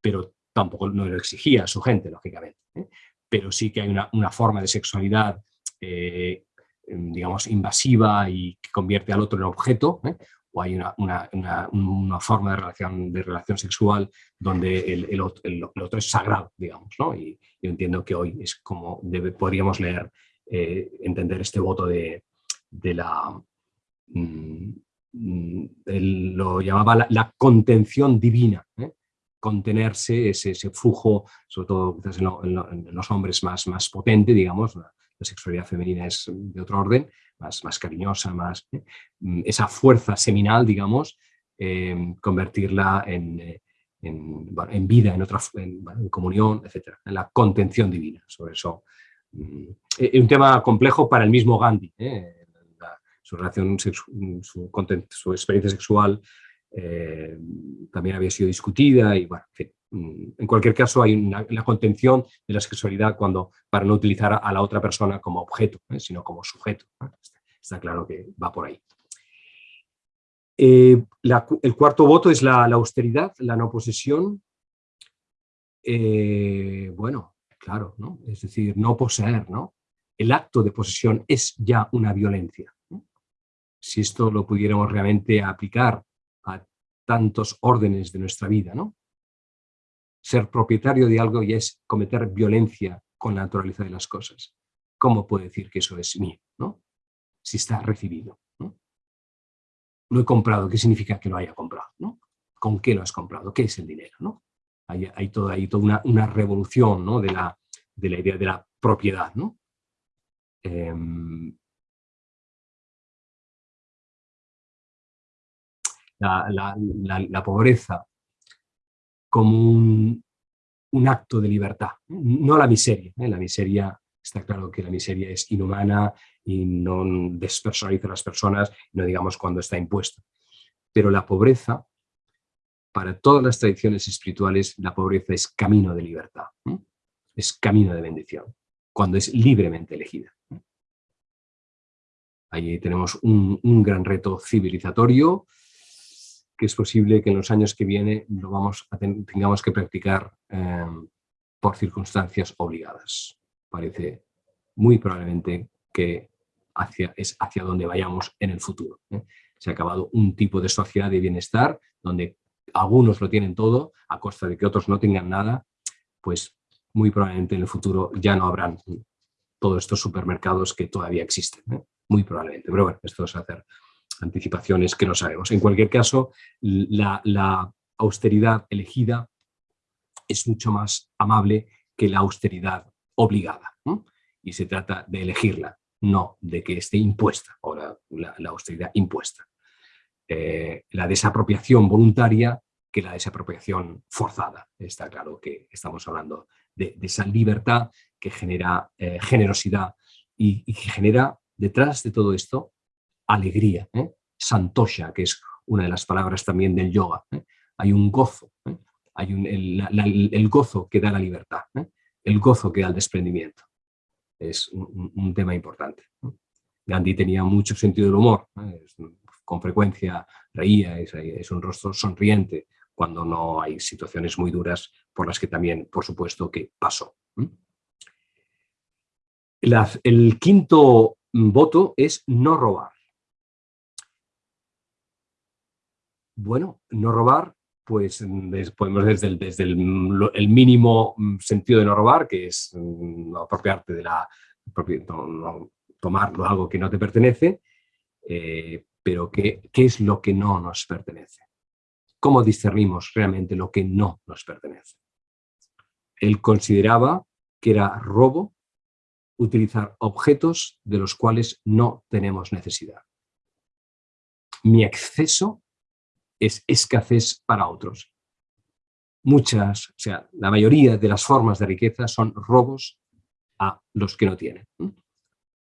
pero tampoco no lo exigía a su gente, lógicamente. ¿eh? Pero sí que hay una, forma de sexualidad, eh, digamos, invasiva y que convierte al otro en objeto, ¿eh? o hay una, una, forma de relación, de relación sexual donde el, el, otro, es sagrado, digamos. ¿no? Y yo entiendo que hoy es como podríamos leer, eh, entender este voto de, de la... Mm, mm, lo llamaba la, contención divina. Contenerse ese, flujo, sobre todo en, los hombres más, más potente, digamos, la, sexualidad femenina es de otro orden, más, más cariñosa, más ¿eh? mm, esa fuerza seminal, digamos, eh, convertirla en, en, vida, en, otra, en, comunión, etc. En la contención divina, sobre eso. Es un tema complejo para el mismo Gandhi, su relación, su, su experiencia sexual eh, también había sido discutida y bueno, mm, en, cualquier caso hay una, contención de la sexualidad cuando, para no utilizar a la otra persona como objeto, ¿eh? sino como sujeto. Está, claro que va por ahí. Eh, el cuarto voto es la, austeridad, la no posesión. bueno, claro, ¿no? es decir, no poseer, ¿no? El acto de posesión es ya una violencia. Si esto lo pudiéramos realmente aplicar tantos órdenes de nuestra vida, ¿no? Ser propietario de algo ya es cometer violencia con la naturaleza de las cosas. ¿Cómo puedo decir que eso es mío, ¿no? Si está recibido, ¿no? Lo he comprado, ¿qué significa que lo haya comprado, ¿no? ¿Con qué lo has comprado? ¿Qué es el dinero, no? Hay, hay toda, una, revolución ¿no? de, la, de la idea de la propiedad, ¿no? Em, la, pobreza como un, acto de libertad, no la miseria. ¿eh? La miseria, está claro que la miseria es inhumana y no despersonaliza a las personas, no digamos cuando está impuesta. Pero la pobreza, para todas las tradiciones espirituales, la pobreza es camino de libertad, ¿eh? es camino de bendición, cuando es libremente elegida. ¿eh? Allí tenemos un, un gran reto civilizatorio, que es posible que en los años que vienen lo vamos a tengamos que practicar em, por circunstancias obligadas. Parece muy probablemente que hacia, es hacia donde vayamos en el futuro. ¿eh? Se ha acabado un tipo de sociedad de bienestar donde algunos lo tienen todo a costa de que otros no tengan nada, pues muy probablemente en el futuro ya no habrán todos estos supermercados que todavía existen. ¿eh? Muy probablemente. Pero bueno, esto es hacer anticipaciones que no sabemos. En cualquier caso, la, austeridad elegida es mucho más amable que la austeridad obligada. Y se trata de elegirla, no de que esté impuesta, o la, austeridad impuesta. Eh, la desapropiación voluntaria que la desapropiación forzada. Está claro que estamos hablando de, esa libertad que genera eh, generosidad y, y, que genera detrás de todo esto alegría, ¿eh? santosha, que es una de las palabras también del yoga. ¿eh? Hay un gozo, ¿eh? hay el, gozo que da la libertad, el gozo que da el desprendimiento. Es un, tema importante. Gandhi tenía mucho sentido del humor, con frecuencia reía, es, un rostro sonriente cuando no hay situaciones muy duras por las que también, por supuesto, que pasó. el quinto voto es no robar. Bueno, no robar, pues podemos desde, el, el, mínimo mm, sentido de no robar, que es mm, apropiarte de la, no, tomarlo algo que no te pertenece, eh, pero ¿qué, ¿qué es lo que no nos pertenece? ¿Cómo discernimos realmente lo que no nos pertenece? Él consideraba que era robo utilizar objetos de los cuales no tenemos necesidad. Mi exceso es escasez para otros. Muchas, o sea, la mayoría de las formas de riqueza son robos a los que no tienen.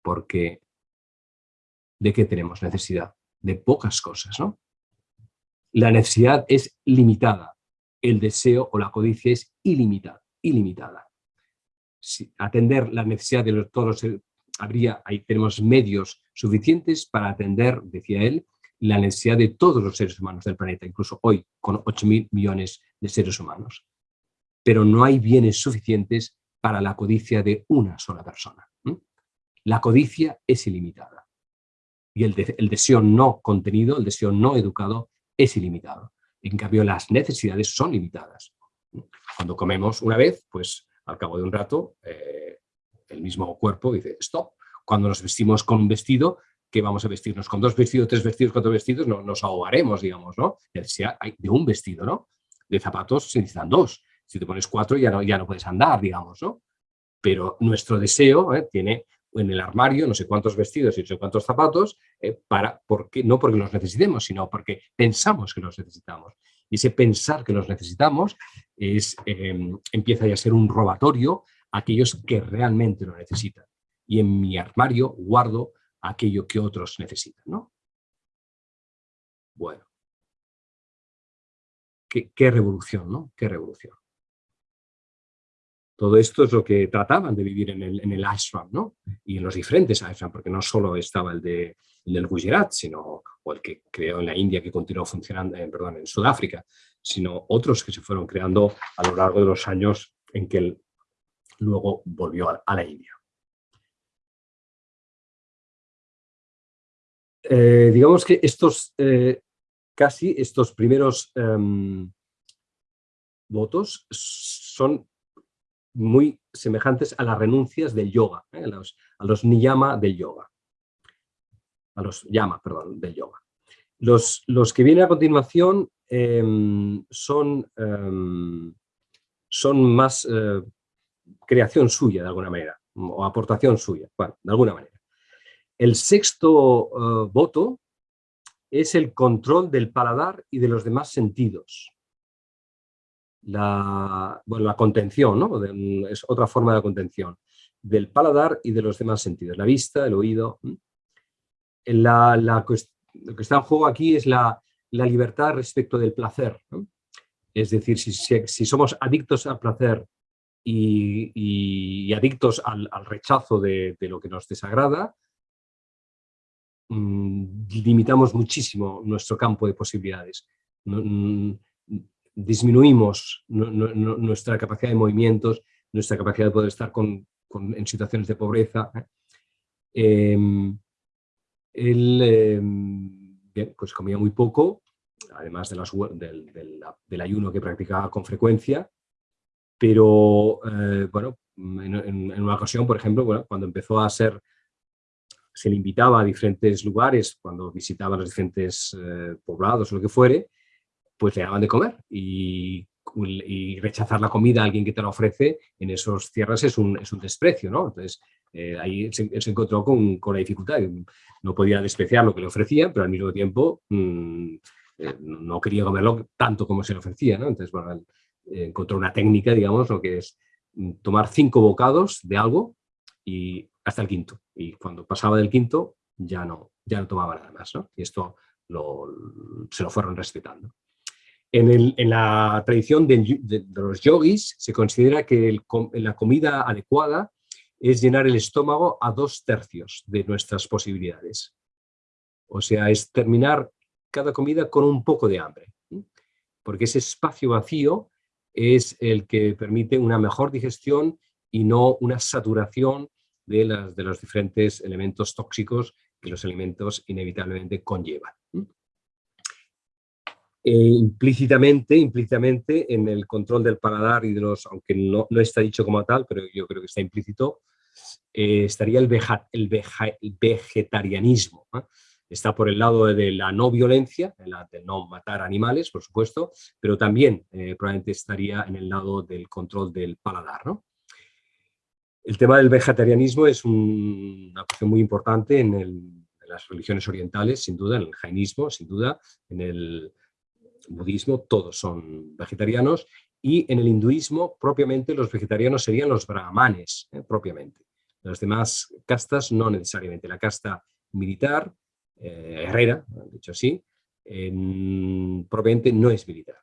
Porque ¿de qué tenemos necesidad? De pocas cosas, ¿no? La necesidad es limitada, el deseo o la codicia es ilimitada. ilimitada. Si atender la necesidad de todos habría, ahí tenemos medios suficientes para atender, decía él, la necesidad de todos los seres humanos del planeta, incluso hoy con 8.000 millones de seres humanos. Pero no hay bienes suficientes para la codicia de una sola persona. La codicia es ilimitada. y el, el deseo no contenido, el deseo no educado es ilimitado. En cambio, las necesidades son limitadas. Cuando comemos una vez, pues al cabo de un rato, eh, el mismo cuerpo dice, stop. Cuando nos vestimos con un vestido, que vamos a vestirnos con dos vestidos, tres vestidos, cuatro vestidos, no, nos ahogaremos, digamos, ¿no? Necesidad de un vestido, ¿no? De zapatos se necesitan dos. Si te pones cuatro ya no, ya no puedes andar, digamos, ¿no? Pero nuestro deseo ¿eh? tiene en el armario no sé cuántos vestidos y no sé cuántos zapatos, eh, para, porque, no porque los necesitemos, sino porque pensamos que los necesitamos. Y ese pensar que los necesitamos es, em, empieza ya a ser un robatorio a aquellos que realmente lo necesitan. Y en mi armario guardo aquello que otros necesitan. ¿no? Bueno. Qué, revolución, ¿no? Qué revolución. Todo esto es lo que trataban de vivir en el, en el ashram, ¿no? Y en los diferentes ashram, porque no solo estaba el, de, el del Gujarat, sino, o el que creó en la India, que continuó funcionando, eh, perdón, en Sudáfrica, sino otros que se fueron creando a lo largo de los años en que él luego volvió a, la India. Eh, digamos que estos, eh, casi estos primeros em, votos son muy semejantes a las renuncias del yoga, ¿eh? a, los, niyama del yoga. A los yama, perdón, del yoga. Los, los que vienen a continuación em, son, em, son más creación suya, de alguna manera, o aportación suya, bueno, de alguna manera. El sexto eh, voto es el control del paladar y de los demás sentidos la, contención, ¿no? es otra forma de contención, del paladar y de los demás sentidos, la vista, el oído. Lo que está en juego aquí es la, libertad respecto del placer. Es decir, si, somos adictos al placer y, adictos al, rechazo de, lo que nos desagrada, limitamos muchísimo nuestro campo de posibilidades. Mm, disminuimos nuestra capacidad de movimientos, nuestra capacidad de poder estar en situaciones de pobreza. ¿eh? Em, él em, pues comía muy poco, además de del, ayuno que practicaba con frecuencia, pero eh, bueno, en, una ocasión, por ejemplo, cuando empezó a ser, se le invitaba a diferentes lugares, cuando visitaba los diferentes eh, poblados lo que fuere, pues le daban de comer y, rechazar la comida a alguien que te la ofrece en esas tierras es un, es un desprecio, ¿no? Entonces, eh, ahí se, encontró con, con, la dificultad. No podía despreciar lo que le ofrecían, pero al mismo tiempo mm, eh, no quería comerlo tanto como se le ofrecía, ¿no? Entonces, bueno, encontró una técnica, digamos, lo que es mm, tomar cinco bocados de algo y hasta el quinto. Y cuando pasaba del quinto, ya no, ya no tomaba nada más. Y esto se lo fueron respetando. En, la tradición de, los yogis se considera que la comida adecuada es llenar el estómago a dos tercios de nuestras posibilidades. O sea, es terminar cada comida con un poco de hambre. Porque ese espacio vacío es el que permite una mejor digestión y no una saturación de, las, de los diferentes elementos tóxicos que los alimentos inevitablemente conllevan. Eh, implícitamente, implícitamente en el control del paladar y de los, aunque no, no está dicho como tal, pero yo creo que está implícito, eh, estaría el, el, vegetarianismo. Está por el lado de la no violencia, de no matar animales, por supuesto, pero también eh, probablemente estaría en el lado del control del paladar. ¿no? El tema del vegetarianismo es una cuestión muy importante en, en, las religiones orientales, sin duda, en el jainismo, sin duda, en el budismo todos son vegetarianos y en el hinduismo propiamente los vegetarianos serían los brahmanes, eh, propiamente. Las demás castas no necesariamente. La casta militar, eh, herrera, dicho así, propiamente no es militar.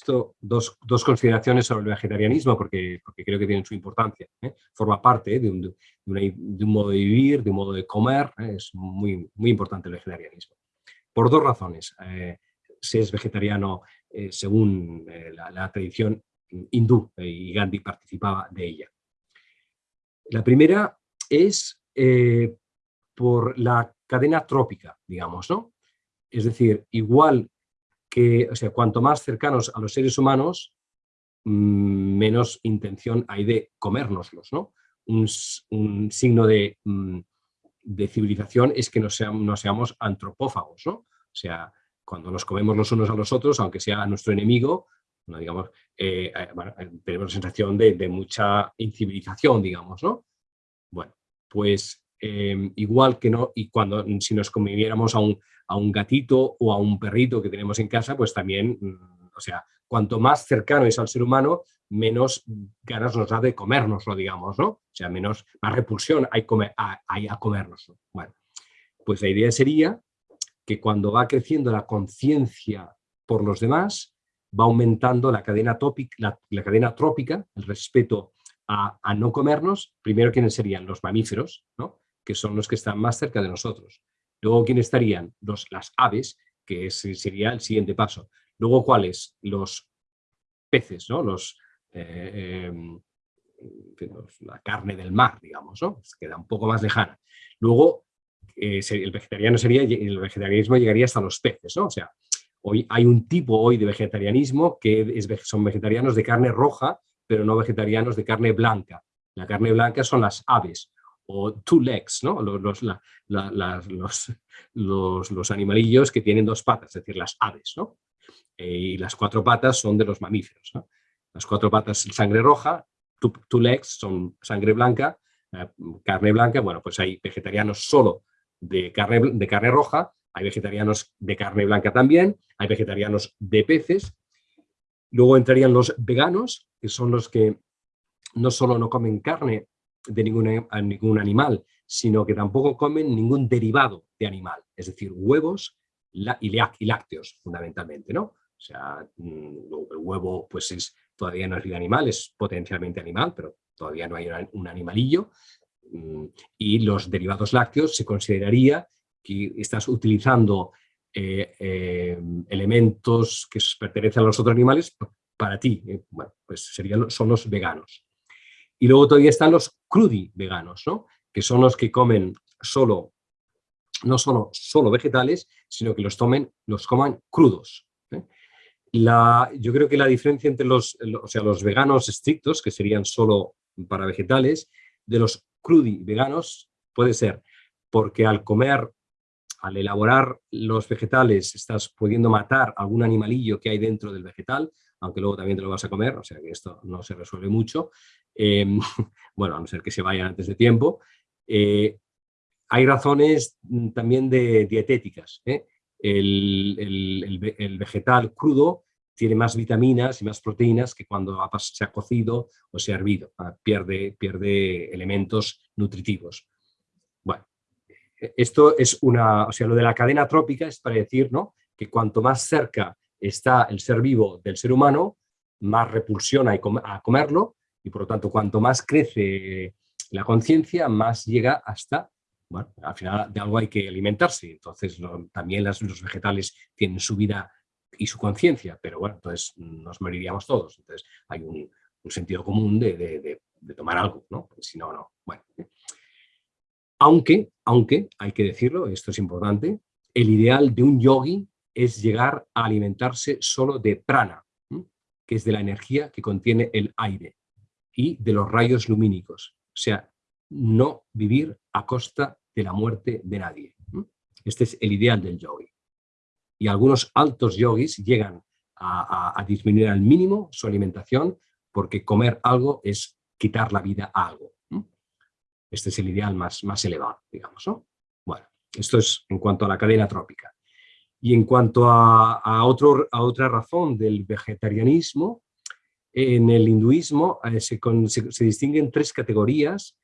Esto, dos, consideraciones sobre el vegetarianismo, porque, creo que tienen su importancia. ¿eh? Forma parte de un, modo de vivir, de un modo de comer, es muy, muy importante el vegetarianismo. Por dos razones se es vegetariano eh, según eh, la, tradición hindú eh, y Gandhi participaba de ella. La primera es por la cadena trópica, digamos, ¿no? Es decir, igual que, o sea, cuanto más cercanos a los seres humanos, mm, menos intención hay de comérnoslos, ¿no? Un, signo de, mm, de, civilización es que no seamos, no seamos antropófagos, ¿no? O sea, cuando nos comemos los unos a los otros, aunque sea nuestro enemigo, no digamos, eh, eh, eh, tenemos la sensación de, mucha incivilización, digamos, ¿no? Bueno, pues igual que no, y cuando si nos conviviéramos a un, a un gatito o a un perrito que tenemos en casa, pues también, mm, o sea, cuanto más cercano es al ser humano, menos ganas nos da de comérnoslo, digamos, ¿no? O sea, menos, más repulsión hay, a, hay a comérnoslo. Bueno, pues la idea sería que cuando va creciendo la conciencia por los demás, va aumentando la cadena, la, cadena trópica, el respeto a, a, no comernos. Primero, ¿quiénes serían? Los mamíferos, ¿no? Que son los que están más cerca de nosotros. Luego, ¿quiénes estarían? Los, las aves, que sería el siguiente paso. Luego, ¿cuáles? Los peces, ¿no? Los, eh, em, la carne del mar, digamos, ¿no? queda un poco más lejana. Luego, eh, el vegetariano sería, el vegetarianismo llegaría hasta los peces, ¿no? O sea, hoy hay un tipo hoy de vegetarianismo que son vegetarianos de carne roja, pero no vegetarianos de carne blanca. La carne blanca son las aves o two legs, ¿no? los, los, los, animalillos que tienen dos patas, es decir, las aves. ¿no? Eh, y las cuatro patas son de los mamíferos. Las cuatro patas sangre roja, two, legs son sangre blanca, eh, carne blanca. Bueno, pues hay vegetarianos solo de carne, de carne roja, hay vegetarianos de carne blanca también, hay vegetarianos de peces. Luego entrarían los veganos, que son los que no solo no comen carne, de ningún, ningún animal, sino que tampoco comen ningún derivado de animal, es decir, huevos y, lácteos, fundamentalmente, ¿no? O sea, mm, el huevo pues es, todavía no es vida animal, es potencialmente animal, pero todavía no hay un animalillo. Mm, y los derivados lácteos se consideraría que estás utilizando eh, eh, elementos que pertenecen a los otros animales para ti. Eh, bueno, pues serían, son los veganos. Y luego todavía están los crudi veganos, ¿no? que son los que comen solo, no solo, solo vegetales, sino que los, tomen, los coman crudos. ¿eh? Yo creo que la diferencia entre los, o sea, los veganos estrictos, que serían solo para vegetales, de los crudi veganos puede ser porque al comer, al elaborar los vegetales, estás pudiendo matar algún animalillo que hay dentro del vegetal, aunque luego también te lo vas a comer, o sea que esto no se resuelve mucho, em, bueno, a no ser que se vayan antes de tiempo. Eh, hay razones mm, también de dietéticas. ¿eh? El, vegetal crudo tiene más vitaminas y más proteínas que cuando se ha cocido o se ha hervido, ah, pierde, pierde elementos nutritivos. Bueno, e, esto es una, o sea, lo de la cadena trópica es para decir ¿no? que cuanto más cerca está el ser vivo del ser humano, más repulsión hay a comerlo y por lo tanto cuanto más crece la conciencia, más llega hasta, bueno, al final de algo hay que alimentarse, entonces también los vegetales tienen su vida y su conciencia, pero bueno, entonces nos moriríamos todos, entonces hay un, sentido común de, tomar algo, ¿no? si no, no, bueno. Aunque, aunque, hay que decirlo, esto es importante, el ideal de un yogi es llegar a alimentarse solo de prana, que es de la energía que contiene el aire, y de los rayos lumínicos. O sea, no vivir a costa de la muerte de nadie. Este es el ideal del yogi. Y algunos altos yogis llegan a, disminuir al mínimo su alimentación porque comer algo es quitar la vida a algo. Este es el ideal más, más elevado, digamos. Bueno, esto es en cuanto a la cadena trópica. Y en cuanto a, otro, a otra razón del vegetarianismo, en el hinduismo eh, se, distinguen tres categorías,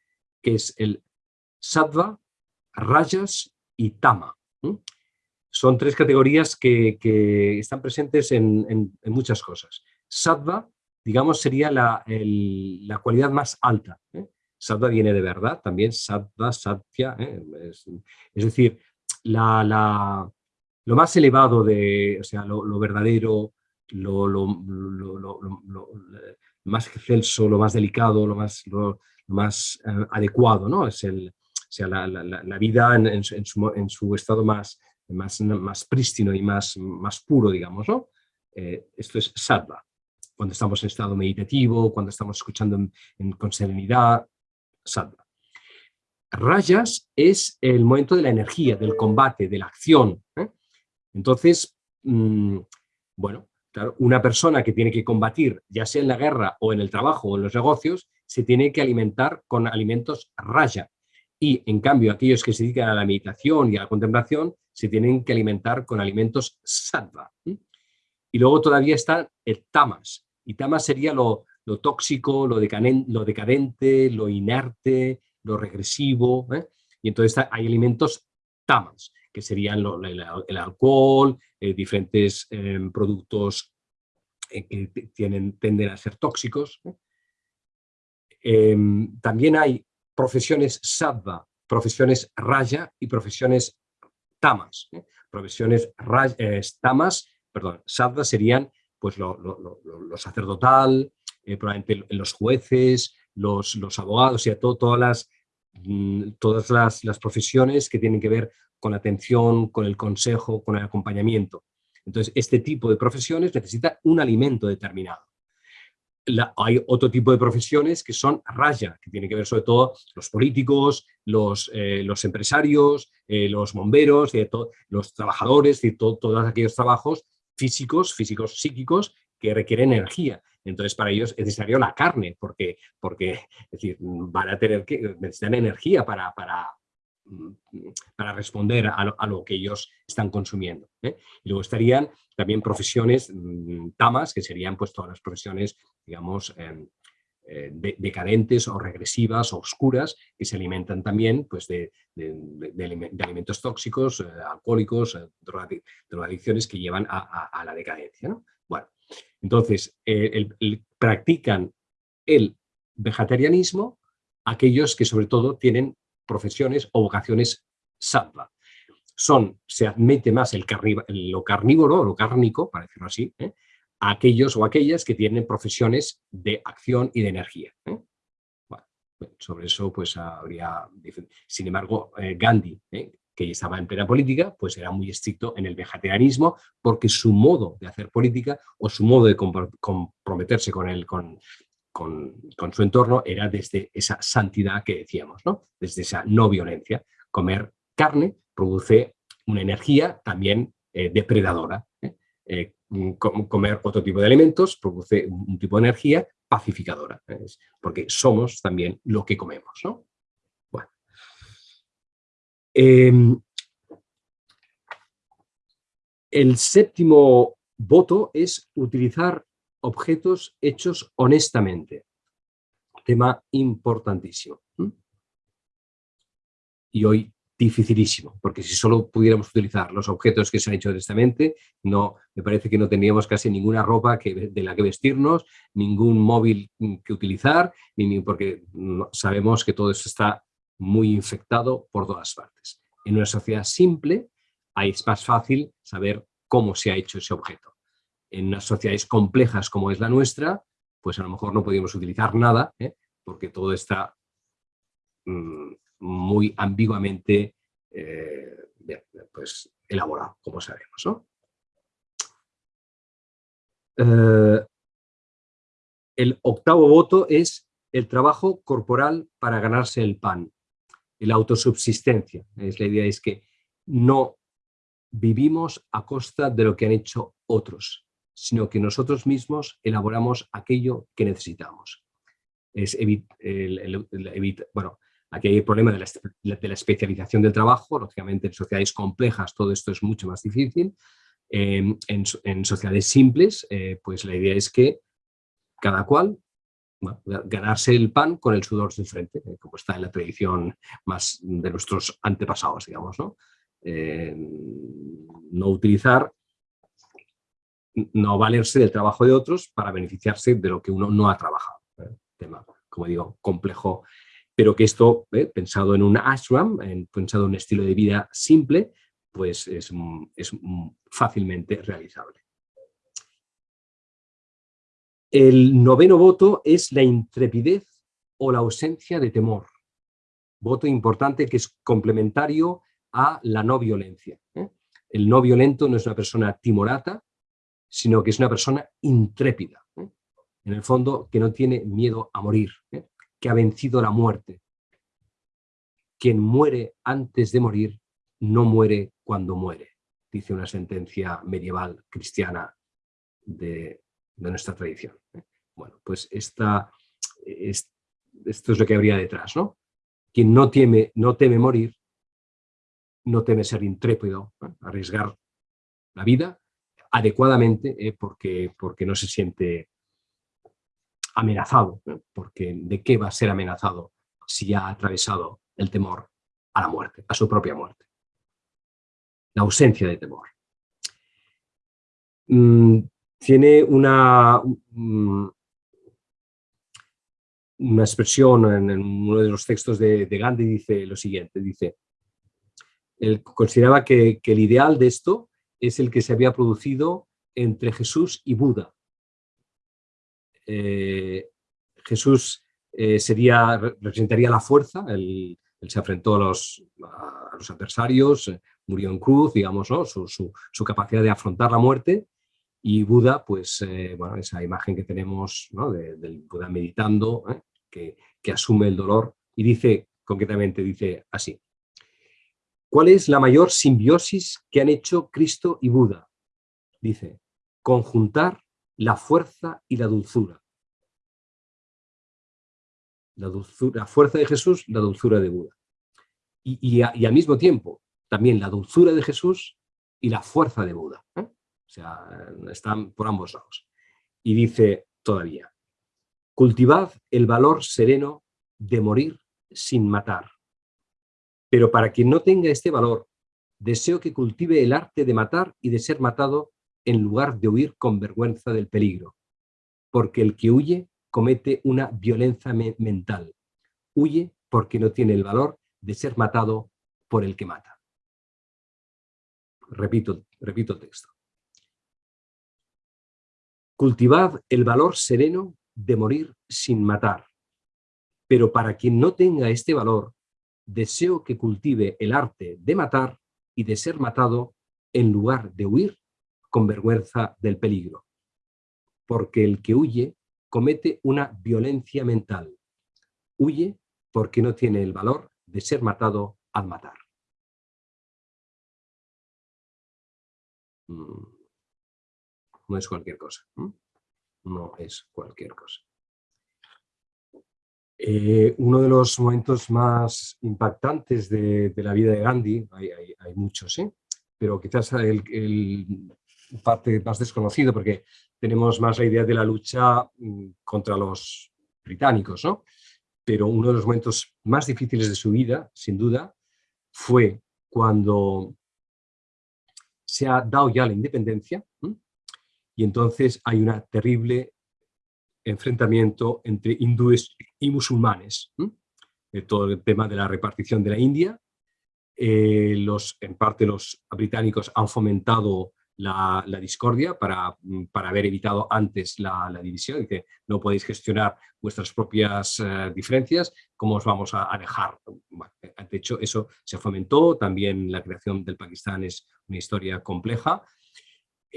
que es el sattva, rajas y tama. Son tres categorías que, están presentes en, muchas cosas. Sattva, digamos, sería la, cualidad más alta. ¿eh? Sattva viene de verdad, también sattva, satya, ¿eh? es, decir, la, lo más elevado de, o sea, lo, verdadero, lo, más excelso, lo más delicado, lo más, más eh, adecuado, ¿no? Es el, sea, la, vida en, su, estado más, más, más prístino y más, más puro, digamos, ¿no? Eh, esto es sattva. Cuando estamos en estado meditativo, cuando estamos escuchando con serenidad, sattva. Rayas es el momento de la energía, del combate, de la acción. ¿eh? Entonces, mm, bueno, claro, una persona que tiene que combatir, ya sea en la guerra o en el trabajo o en los negocios, se tiene que alimentar con alimentos raya. Y en cambio, aquellos que se dedican a la meditación y a la contemplación, se tienen que alimentar con alimentos sattva. Y luego todavía está el tamas. Y tamas sería lo, tóxico, lo, lo decadente, lo inerte, lo regresivo. ¿eh? Y entonces hay alimentos tamas, que serían el, alcohol, eh, diferentes em, productos eh, que tienen, tienden a ser tóxicos. Em, también hay profesiones sattva, profesiones raya y profesiones tamas. Profesiones tamas, perdón, sattva serían pues lo, sacerdotal, probablemente los jueces, los, los abogados, y todas las todas las, profesiones que tienen que ver con la atención, con el consejo, con el acompañamiento. Entonces, este tipo de profesiones necesita un alimento determinado. hay otro tipo de profesiones que son raya, que tienen que ver sobre todo los políticos, los, eh, los empresarios, eh, los bomberos, los trabajadores, y todos aquellos trabajos físicos, físicos psíquicos que requieren energía. Entonces, para ellos es necesario la carne, porque, porque es decir, van a tener que, necesitan energía para, para, para responder a lo, que ellos están consumiendo. ¿eh? Y luego estarían también profesiones mm, tamas, que serían pues todas las profesiones, digamos, em, eh, decadentes o regresivas oscuras, que se alimentan también pues, de, alimentos tóxicos, eh, alcohólicos, drogadicciones que llevan a, la decadencia. ¿no? Bueno, entonces, eh, practican el vegetarianismo aquellos que sobre todo tienen profesiones o vocaciones sattva. Son, se admite más el lo carnívoro, lo cárnico, para decirlo así, ¿eh? aquellos o aquellas que tienen profesiones de acción y de energía. ¿eh? sobre eso pues habría... Sin embargo, Gandhi, que estaba en plena política, pues era muy estricto en el vegetarianismo porque su modo de hacer política o su modo de comprometerse con, el, con, con, su entorno era desde esa santidad que decíamos, ¿no? desde esa no violencia. Comer carne produce una energía también eh, depredadora. ¿eh? Eh, comer otro tipo de alimentos produce un tipo de energía pacificadora, porque somos también lo que comemos. ¿no? Em, el séptimo voto es utilizar objetos hechos honestamente. Tema importantísimo. Y hoy dificilísimo, porque si solo pudiéramos utilizar los objetos que se han hecho honestamente, no, me parece que no tendríamos casi ninguna ropa de la que vestirnos, ningún móvil que utilizar, ni, porque sabemos que todo eso está muy infectado por todas partes. En una sociedad simple es más fácil saber cómo se ha hecho ese objeto. En unas sociedades complejas como es la nuestra, pues a lo mejor no podemos utilizar nada, ¿eh? porque todo está mm, muy ambiguamente eh, pues, elaborado, como sabemos. Eh, el octavo voto es el trabajo corporal para ganarse el pan la autosubsistencia. Es la idea es que no vivimos a costa de lo que han hecho otros, sino que nosotros mismos elaboramos aquello que necesitamos. Es bueno, aquí hay el problema de la, especialización del trabajo, lógicamente en sociedades complejas todo esto es mucho más difícil. en, sociedades simples, eh, pues la idea es que cada cual ganarse el pan con el sudor de frente, eh, como está en la tradición más de nuestros antepasados, digamos, ¿no? Eh, no utilizar, no valerse del trabajo de otros para beneficiarse de lo que uno no ha trabajado. ¿eh? Tema, como digo, complejo, pero que esto, pensado en un ashram, pensado en un estilo de vida simple, pues es, es fácilmente realizable. El noveno voto es la intrepidez o la ausencia de temor. voto importante que es complementario a la no violencia. ¿eh? El no violento no es una persona timorata, sino que es una persona intrépida. ¿eh? En el fondo, que no tiene miedo a morir, ¿eh? que ha vencido la muerte. Quien muere antes de morir, no muere cuando muere, dice una sentencia medieval cristiana de, nuestra tradición. Bueno, pues esta, esto es lo que habría detrás, ¿no? Quien no teme, no teme morir, no teme ser intrépido, arriesgar la vida adecuadamente eh, porque, porque no se siente amenazado, porque ¿de qué va a ser amenazado si ha atravesado el temor a la muerte, a su propia muerte? La ausencia de temor. Mm, tiene una, mm, una expresión en, uno de los textos de, de Gandhi, dice lo siguiente, dice, él consideraba que, el ideal de esto es el que se había producido entre Jesús y Buda. Eh, Jesús eh, sería, representaría la fuerza, él, se enfrentó a los, adversarios, eh, murió en cruz, digamos, su, capacidad de afrontar la muerte, y Buda, pues, bueno, esa imagen que tenemos del Buda meditando, que, que asume el dolor, y dice, concretamente, dice así, ¿Cuál es la mayor simbiosis que han hecho Cristo y Buda? Dice, conjuntar la fuerza y la dulzura. La, fuerza de Jesús, la dulzura de Buda. Y, al mismo tiempo, también la dulzura de Jesús y la fuerza de Buda. ¿eh? O sea, están por ambos lados. Y dice todavía, cultivad el valor sereno de morir sin matar pero para quien no tenga este valor, deseo que cultive el arte de matar y de ser matado en lugar de huir con vergüenza del peligro. Porque el que huye comete una violencia mental. Huye porque no tiene el valor de ser matado por el que mata. Repito, repito el texto. Cultivad el valor sereno de morir sin matar. Pero para quien no tenga este valor, deseo que cultive el arte de matar y de ser matado en lugar de huir con vergüenza del peligro. Porque el que huye comete una violencia mental. Huye porque no tiene el valor de ser matado al matar. Mm. No es cualquier cosa. No es cualquier cosa. Eh, uno de los momentos más impactantes de, la vida de Gandhi, hay, muchos, ¿eh? pero quizás el, parte más desconocido porque tenemos más la idea de la lucha mm, contra los británicos, ¿no? pero uno de los momentos más difíciles de su vida, sin duda, fue cuando se ha dado ya la independencia y entonces hay una terrible enfrentamiento entre hindúes y musulmanes. todo el tema de la repartición de la India. Eh, los, en parte los británicos han fomentado la, discordia para, para, haber evitado antes la, división, que no podéis gestionar vuestras propias eh, diferencias, ¿cómo os vamos a, dejar? de hecho, eso se fomentó, también la creación del Pakistán es una historia compleja.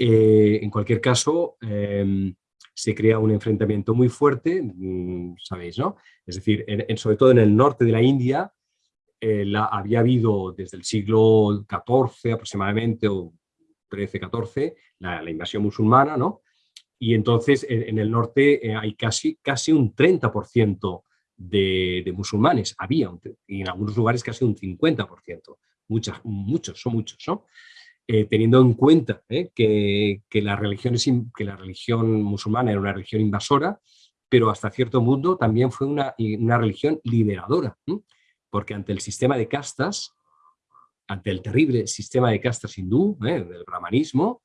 Eh, en cualquier caso, em, se crea un enfrentamiento muy fuerte, mm, sabéis, ¿no? Es decir, sobre todo en el norte de la India, eh, la, había habido desde el siglo XIV aproximadamente, o XIII-XIV, la, invasión musulmana, ¿no? Y entonces en, el norte eh, hay casi, casi un 30% de, de, musulmanes, había, y en algunos lugares casi un 50%, muchas, muchos, son muchos, ¿no? Eh, teniendo en cuenta eh, que, la religión musulmana era una religión invasora, pero hasta cierto punto también fue una, una religión liberadora, porque ante el sistema de castas, ante el terrible sistema de castas hindú, eh, del brahmanismo,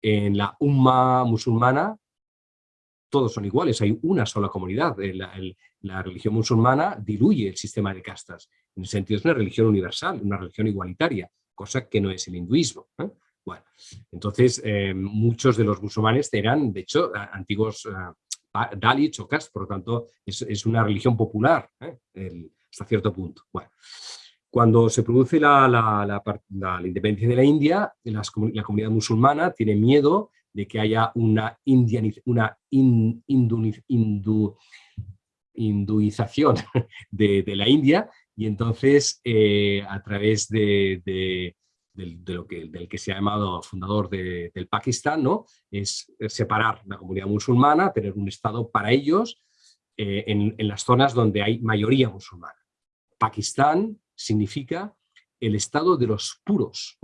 en la umma musulmana todos son iguales, hay una sola comunidad. La, la, religión musulmana diluye el sistema de castas. En el sentido es una religión universal, una religión igualitaria cosa que no es el hinduismo. ¿eh? Bueno, entonces eh, muchos de los musulmanes eran, de hecho, antiguos uh, Dalits o Castas, por lo tanto es, una religión popular, el, hasta cierto punto. Bueno, cuando se produce la, independencia de la India, la comunidad musulmana tiene miedo de que haya una hinduización de, la India y entonces eh, a través de, lo que, del que se ha llamado fundador del Pakistán, ¿no? es separar la comunidad musulmana, tener un Estado para ellos eh, en, en, las zonas donde hay mayoría musulmana. Pakistán significa el estado de los puros.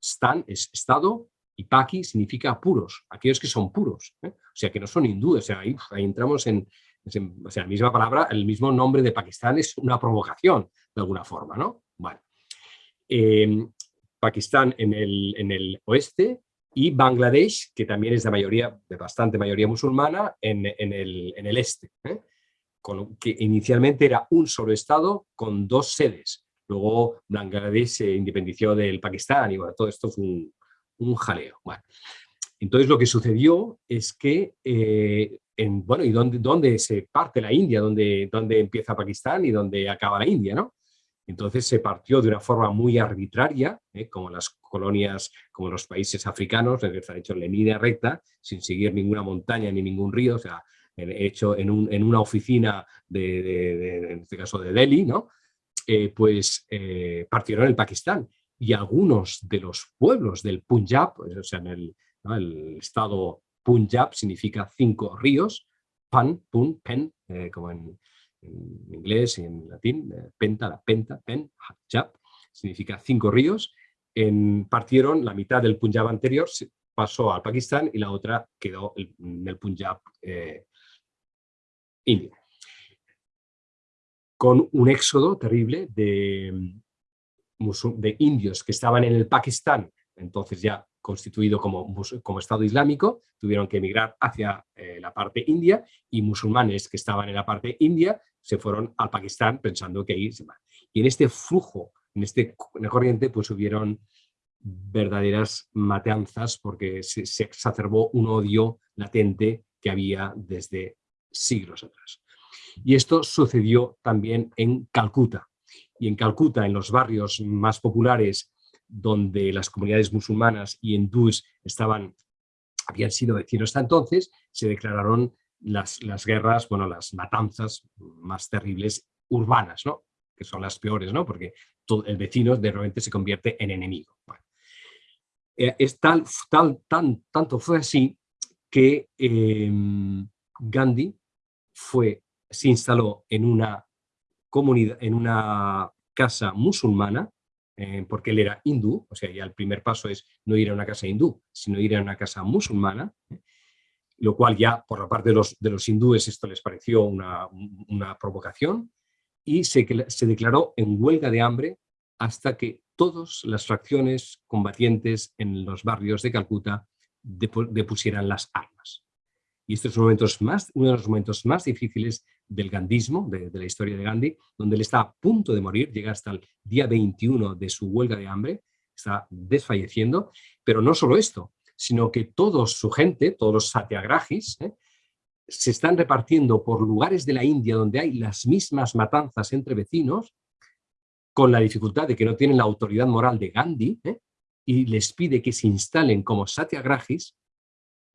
Stan es estado y Paki significa puros, aquellos que son puros, ¿eh? o sea, que no son hindúes. O sea, ahí, entramos en, o sea, la misma palabra, el mismo nombre de Pakistán es una provocación, de alguna forma, ¿no? Bueno. Em, Pakistán en el, en el oeste y Bangladesh, que también es de mayoría, de bastante mayoría musulmana, en, en, el, en el, este. ¿eh? que inicialmente era un solo estado con dos sedes. Luego Bangladesh se independició del Pakistán y bueno, todo esto fue un, jaleo. Bueno, entonces lo que sucedió es que, eh, en, bueno, ¿y dónde, dónde, se parte la India? ¿Dónde, ¿Dónde empieza Pakistán y dónde acaba la India? ¿no? Entonces se partió de una forma muy arbitraria, ¿eh? como las colonias, como los países africanos, que han hecho en línea recta, sin seguir ninguna montaña ni ningún río, o sea, hecho en, un, en una oficina, de, en este caso de Delhi, ¿no? Eh, pues eh, partieron el Pakistán. Y algunos de los pueblos del Punjab, o sea, en el, estado Punjab significa cinco ríos, pan, pun, pen, eh, como en, inglés y en latín, penta, la penta, pen, jab, significa cinco ríos. Partieron la mitad del Punjab anterior, pasó al Pakistán y la otra quedó en el Punjab India. Con un éxodo terrible de, de indios que estaban en el Pakistán, entonces ya constituido como, como Estado Islámico, tuvieron que emigrar hacia eh, la parte india y musulmanes que estaban en la parte india se fueron al Pakistán pensando que ahí se van. Y en este flujo, en este corriente, pues hubieron verdaderas matanzas porque se exacerbó un odio latente que había desde siglos atrás. Y esto sucedió también en Calcuta. Y en Calcuta, en los barrios más populares, donde las comunidades musulmanas y hindúes estaban, habían sido vecinos hasta entonces, se declararon las, las guerras, bueno, las matanzas más terribles urbanas, ¿no? que son las peores, ¿no? porque todo, el vecino de repente se convierte en enemigo. Eh, es tal, tal, tan, tanto fue así que em, Gandhi fue, se instaló en una comunidad, en una casa musulmana, eh, porque él era hindú, o sea, ya el primer paso es no ir a una casa hindú, sino ir a una casa musulmana, ¿eh? lo cual ya por la parte de los, de los hindúes esto les pareció una, una provocación, y se, se declaró en huelga de hambre hasta que todas las fracciones combatientes en los barrios de Calcuta depusieran las armas. Y este es momentos más, uno de los momentos más difíciles del gandismo, de, la historia de Gandhi, donde él está a punto de morir, llega hasta el día 21 de su huelga de hambre, está desfalleciendo, pero no solo esto, sino que toda su gente, todos los satyagrahis, ¿eh? se están repartiendo por lugares de la India donde hay las mismas matanzas entre vecinos, con la dificultad de que no tienen la autoridad moral de Gandhi, ¿eh? y les pide que se instalen como satyagrahis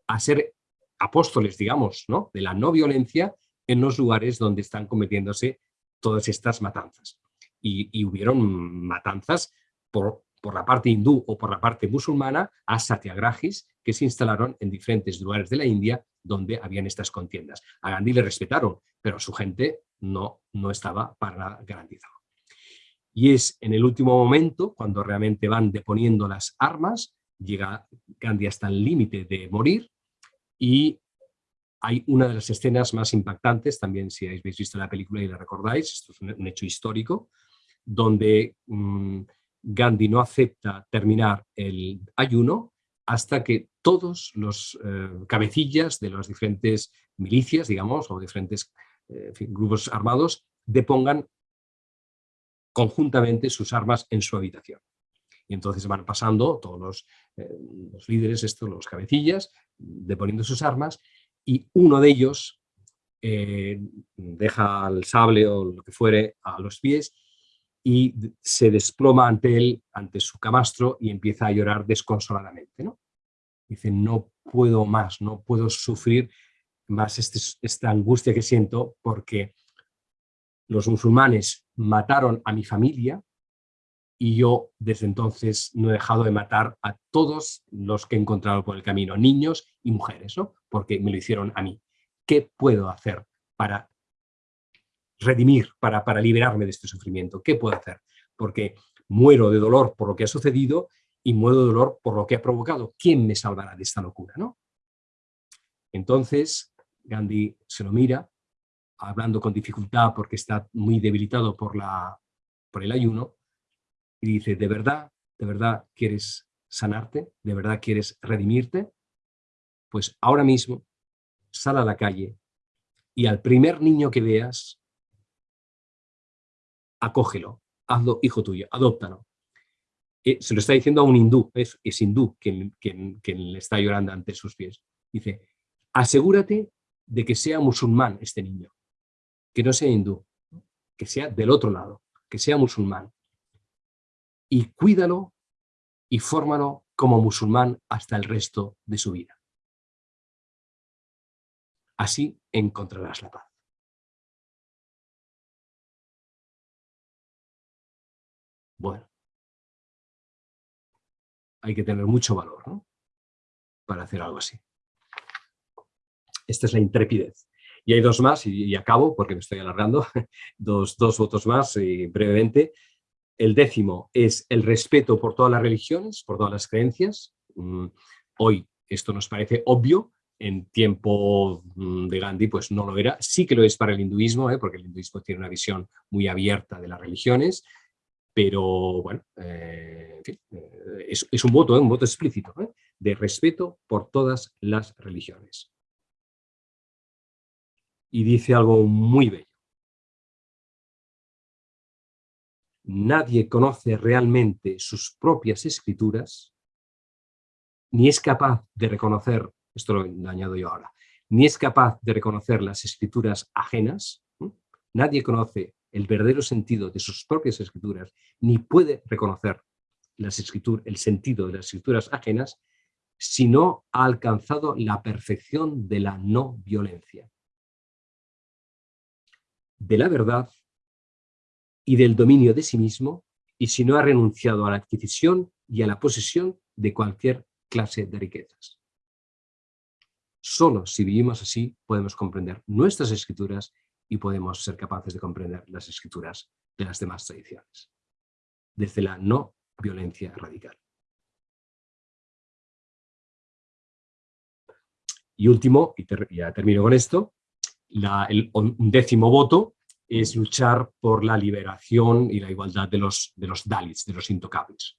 a ser apóstoles, digamos, ¿no? de la no violencia en los lugares donde están cometiéndose todas estas matanzas. Y, hubieron matanzas por, por, la parte hindú o por la parte musulmana a satyagrahis que se instalaron en diferentes lugares de la India donde habían estas contiendas. A Gandhi le respetaron, pero su gente no, no estaba para garantizado. Y es en el último momento, cuando realmente van deponiendo las armas, llega Gandhi hasta el límite de morir, y hay una de las escenas más impactantes, también si habéis visto la película y la recordáis, esto es un, hecho histórico, donde mm, Gandhi no acepta terminar el ayuno hasta que todos los eh, cabecillas de las diferentes milicias, digamos, o diferentes eh, grupos armados, depongan conjuntamente sus armas en su habitación. Y entonces van pasando todos los, eh, los líderes, estos, los cabecillas, deponiendo sus armas, y uno de ellos eh, deja el sable o lo que fuere a los pies y se desploma ante él, ante su camastro y empieza a llorar desconsoladamente. ¿no? Dice, no puedo más, no puedo sufrir más este, esta angustia que siento porque los musulmanes mataron a mi familia y yo desde entonces no he dejado de matar a todos los que he encontrado por el camino, niños y mujeres, ¿no? porque me lo hicieron a mí. ¿Qué puedo hacer para redimir, para, para liberarme de este sufrimiento? ¿Qué puedo hacer? Porque muero de dolor por lo que ha sucedido y muero de dolor por lo que ha provocado. ¿Quién me salvará de esta locura? ¿no? Entonces Gandhi se lo mira, hablando con dificultad porque está muy debilitado por, la, por el ayuno, y dice, ¿de verdad, de verdad quieres sanarte? ¿De verdad quieres redimirte? Pues ahora mismo sal a la calle y al primer niño que veas, acógelo, hazlo hijo tuyo, adóptalo. Eh, se lo está diciendo a un hindú, es, es hindú quien, quien, quien le está llorando ante sus pies. Dice, asegúrate de que sea musulmán este niño, que no sea hindú, que sea del otro lado, que sea musulmán. Y cuídalo y fórmalo como musulmán hasta el resto de su vida. Así encontrarás la paz. Bueno, hay que tener mucho valor para hacer algo así. Esta es la intrepidez. Y hay dos más, y, acabo porque me estoy alargando, dos, dos votos más y brevemente. El décimo es el respeto por todas las religiones, por todas las creencias. Mm, hoy esto nos parece obvio, en tiempo mm, de Gandhi pues no lo era. Sí que lo es para el hinduismo, ¿eh? porque el hinduismo tiene una visión muy abierta de las religiones, pero bueno, eh, en fin, eh, es, un voto, un voto explícito, de respeto por todas las religiones y dice algo muy bello. Nadie conoce realmente sus propias escrituras, ni es capaz de reconocer, esto lo añado yo ahora, ni es capaz de reconocer las escrituras ajenas, nadie conoce el verdadero sentido de sus propias escrituras, ni puede reconocer las el sentido de las escrituras ajenas, si no ha alcanzado la perfección de la no violencia. De la verdad y del dominio de sí mismo y si no ha renunciado a la adquisición y a la posesión de cualquier clase de riquezas. Solo si vivimos así podemos comprender nuestras escrituras y podemos ser capaces de comprender las escrituras de las demás tradiciones, desde la no violencia radical. Y último, y ya termino con esto, el décimo voto es luchar por la liberación y la igualdad de los, de los Dalits, de los intocables.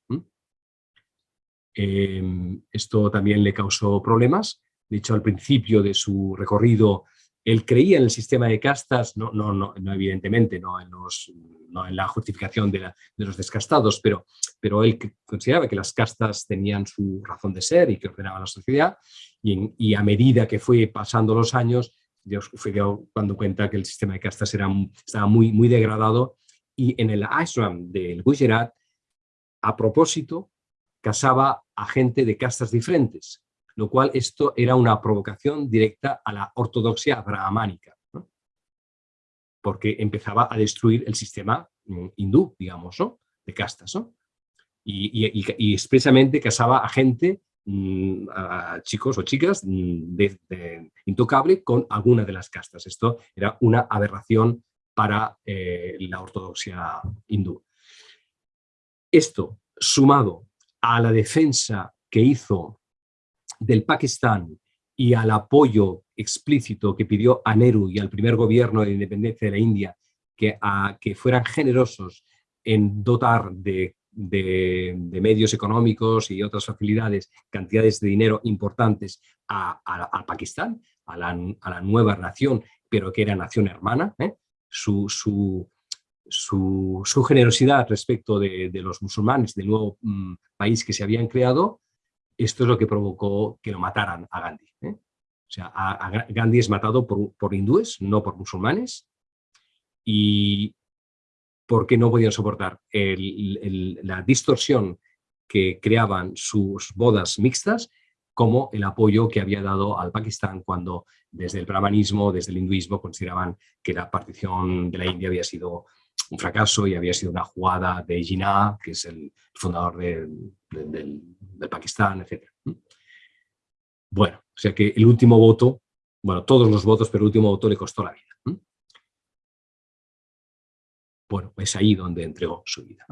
Em, esto también le causó problemas. De hecho, al principio de su recorrido, él creía en el sistema de castas, no, no, no, evidentemente, no en, los, no en la justificación de, los descastados, pero, pero él consideraba que las castas tenían su razón de ser y que ordenaban la sociedad, y a medida que fue pasando los años, Dios fue cuando cuenta que el sistema de castas era, estaba muy, muy degradado y en el ashram del Gujarat, a propósito, casaba a gente de castas diferentes, lo cual esto era una provocación directa a la ortodoxia brahmánica, porque empezaba a destruir el sistema mm, hindú, digamos, de castas. y, expresamente casaba a gente a chicos o chicas mm, de, intocable con alguna de las castas. Esto era una aberración para eh, la ortodoxia hindú. Esto, sumado a la defensa que hizo del Pakistán y al apoyo explícito que pidió a Nehru y al primer gobierno de independencia de la India que, que fueran generosos en dotar de de, medios económicos y otras facilidades, cantidades de dinero importantes a, Pakistán, a la, nueva nación, pero que era nación hermana, ¿eh? su, su, su, generosidad respecto de, los musulmanes del nuevo mm, país que se habían creado, esto es lo que provocó que lo mataran a Gandhi. ¿eh? O sea, a, Gandhi es matado por, hindúes, no por musulmanes. Y porque no podían soportar la distorsión que creaban sus bodas mixtas como el apoyo que había dado al Pakistán cuando desde el brahmanismo, desde el hinduismo, consideraban que la partición de la India había sido un fracaso y había sido una jugada de Jinnah, que es el fundador del, Pakistán, etc. Bueno, o sea que el último voto, bueno, todos los votos, pero el último voto le costó la vida. Bueno, es ahí donde entregó su vida.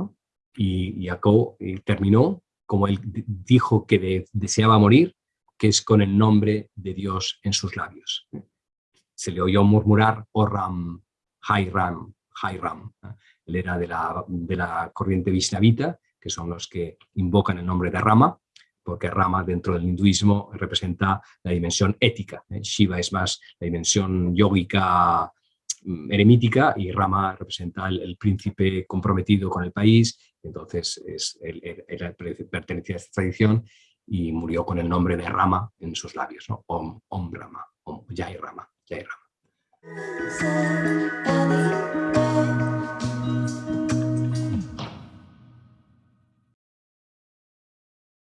Y, y terminó como él dijo que deseaba morir, que es con el nombre de Dios en sus labios. Se le oyó murmurar, oh Ram, Hai Ram, Hai. Él era de la, de la corriente Vishnavita, que son los que invocan el nombre de Rama, porque Rama dentro del hinduismo representa la dimensión ética. ¿eh? Shiva es más la dimensión yógica eremítica y Rama representa el, príncipe comprometido con el país, entonces es, pertenecía a esta tradición y murió con el nombre de Rama en sus labios, ¿no? Om, Rama, Om, Rama, Jai Rama.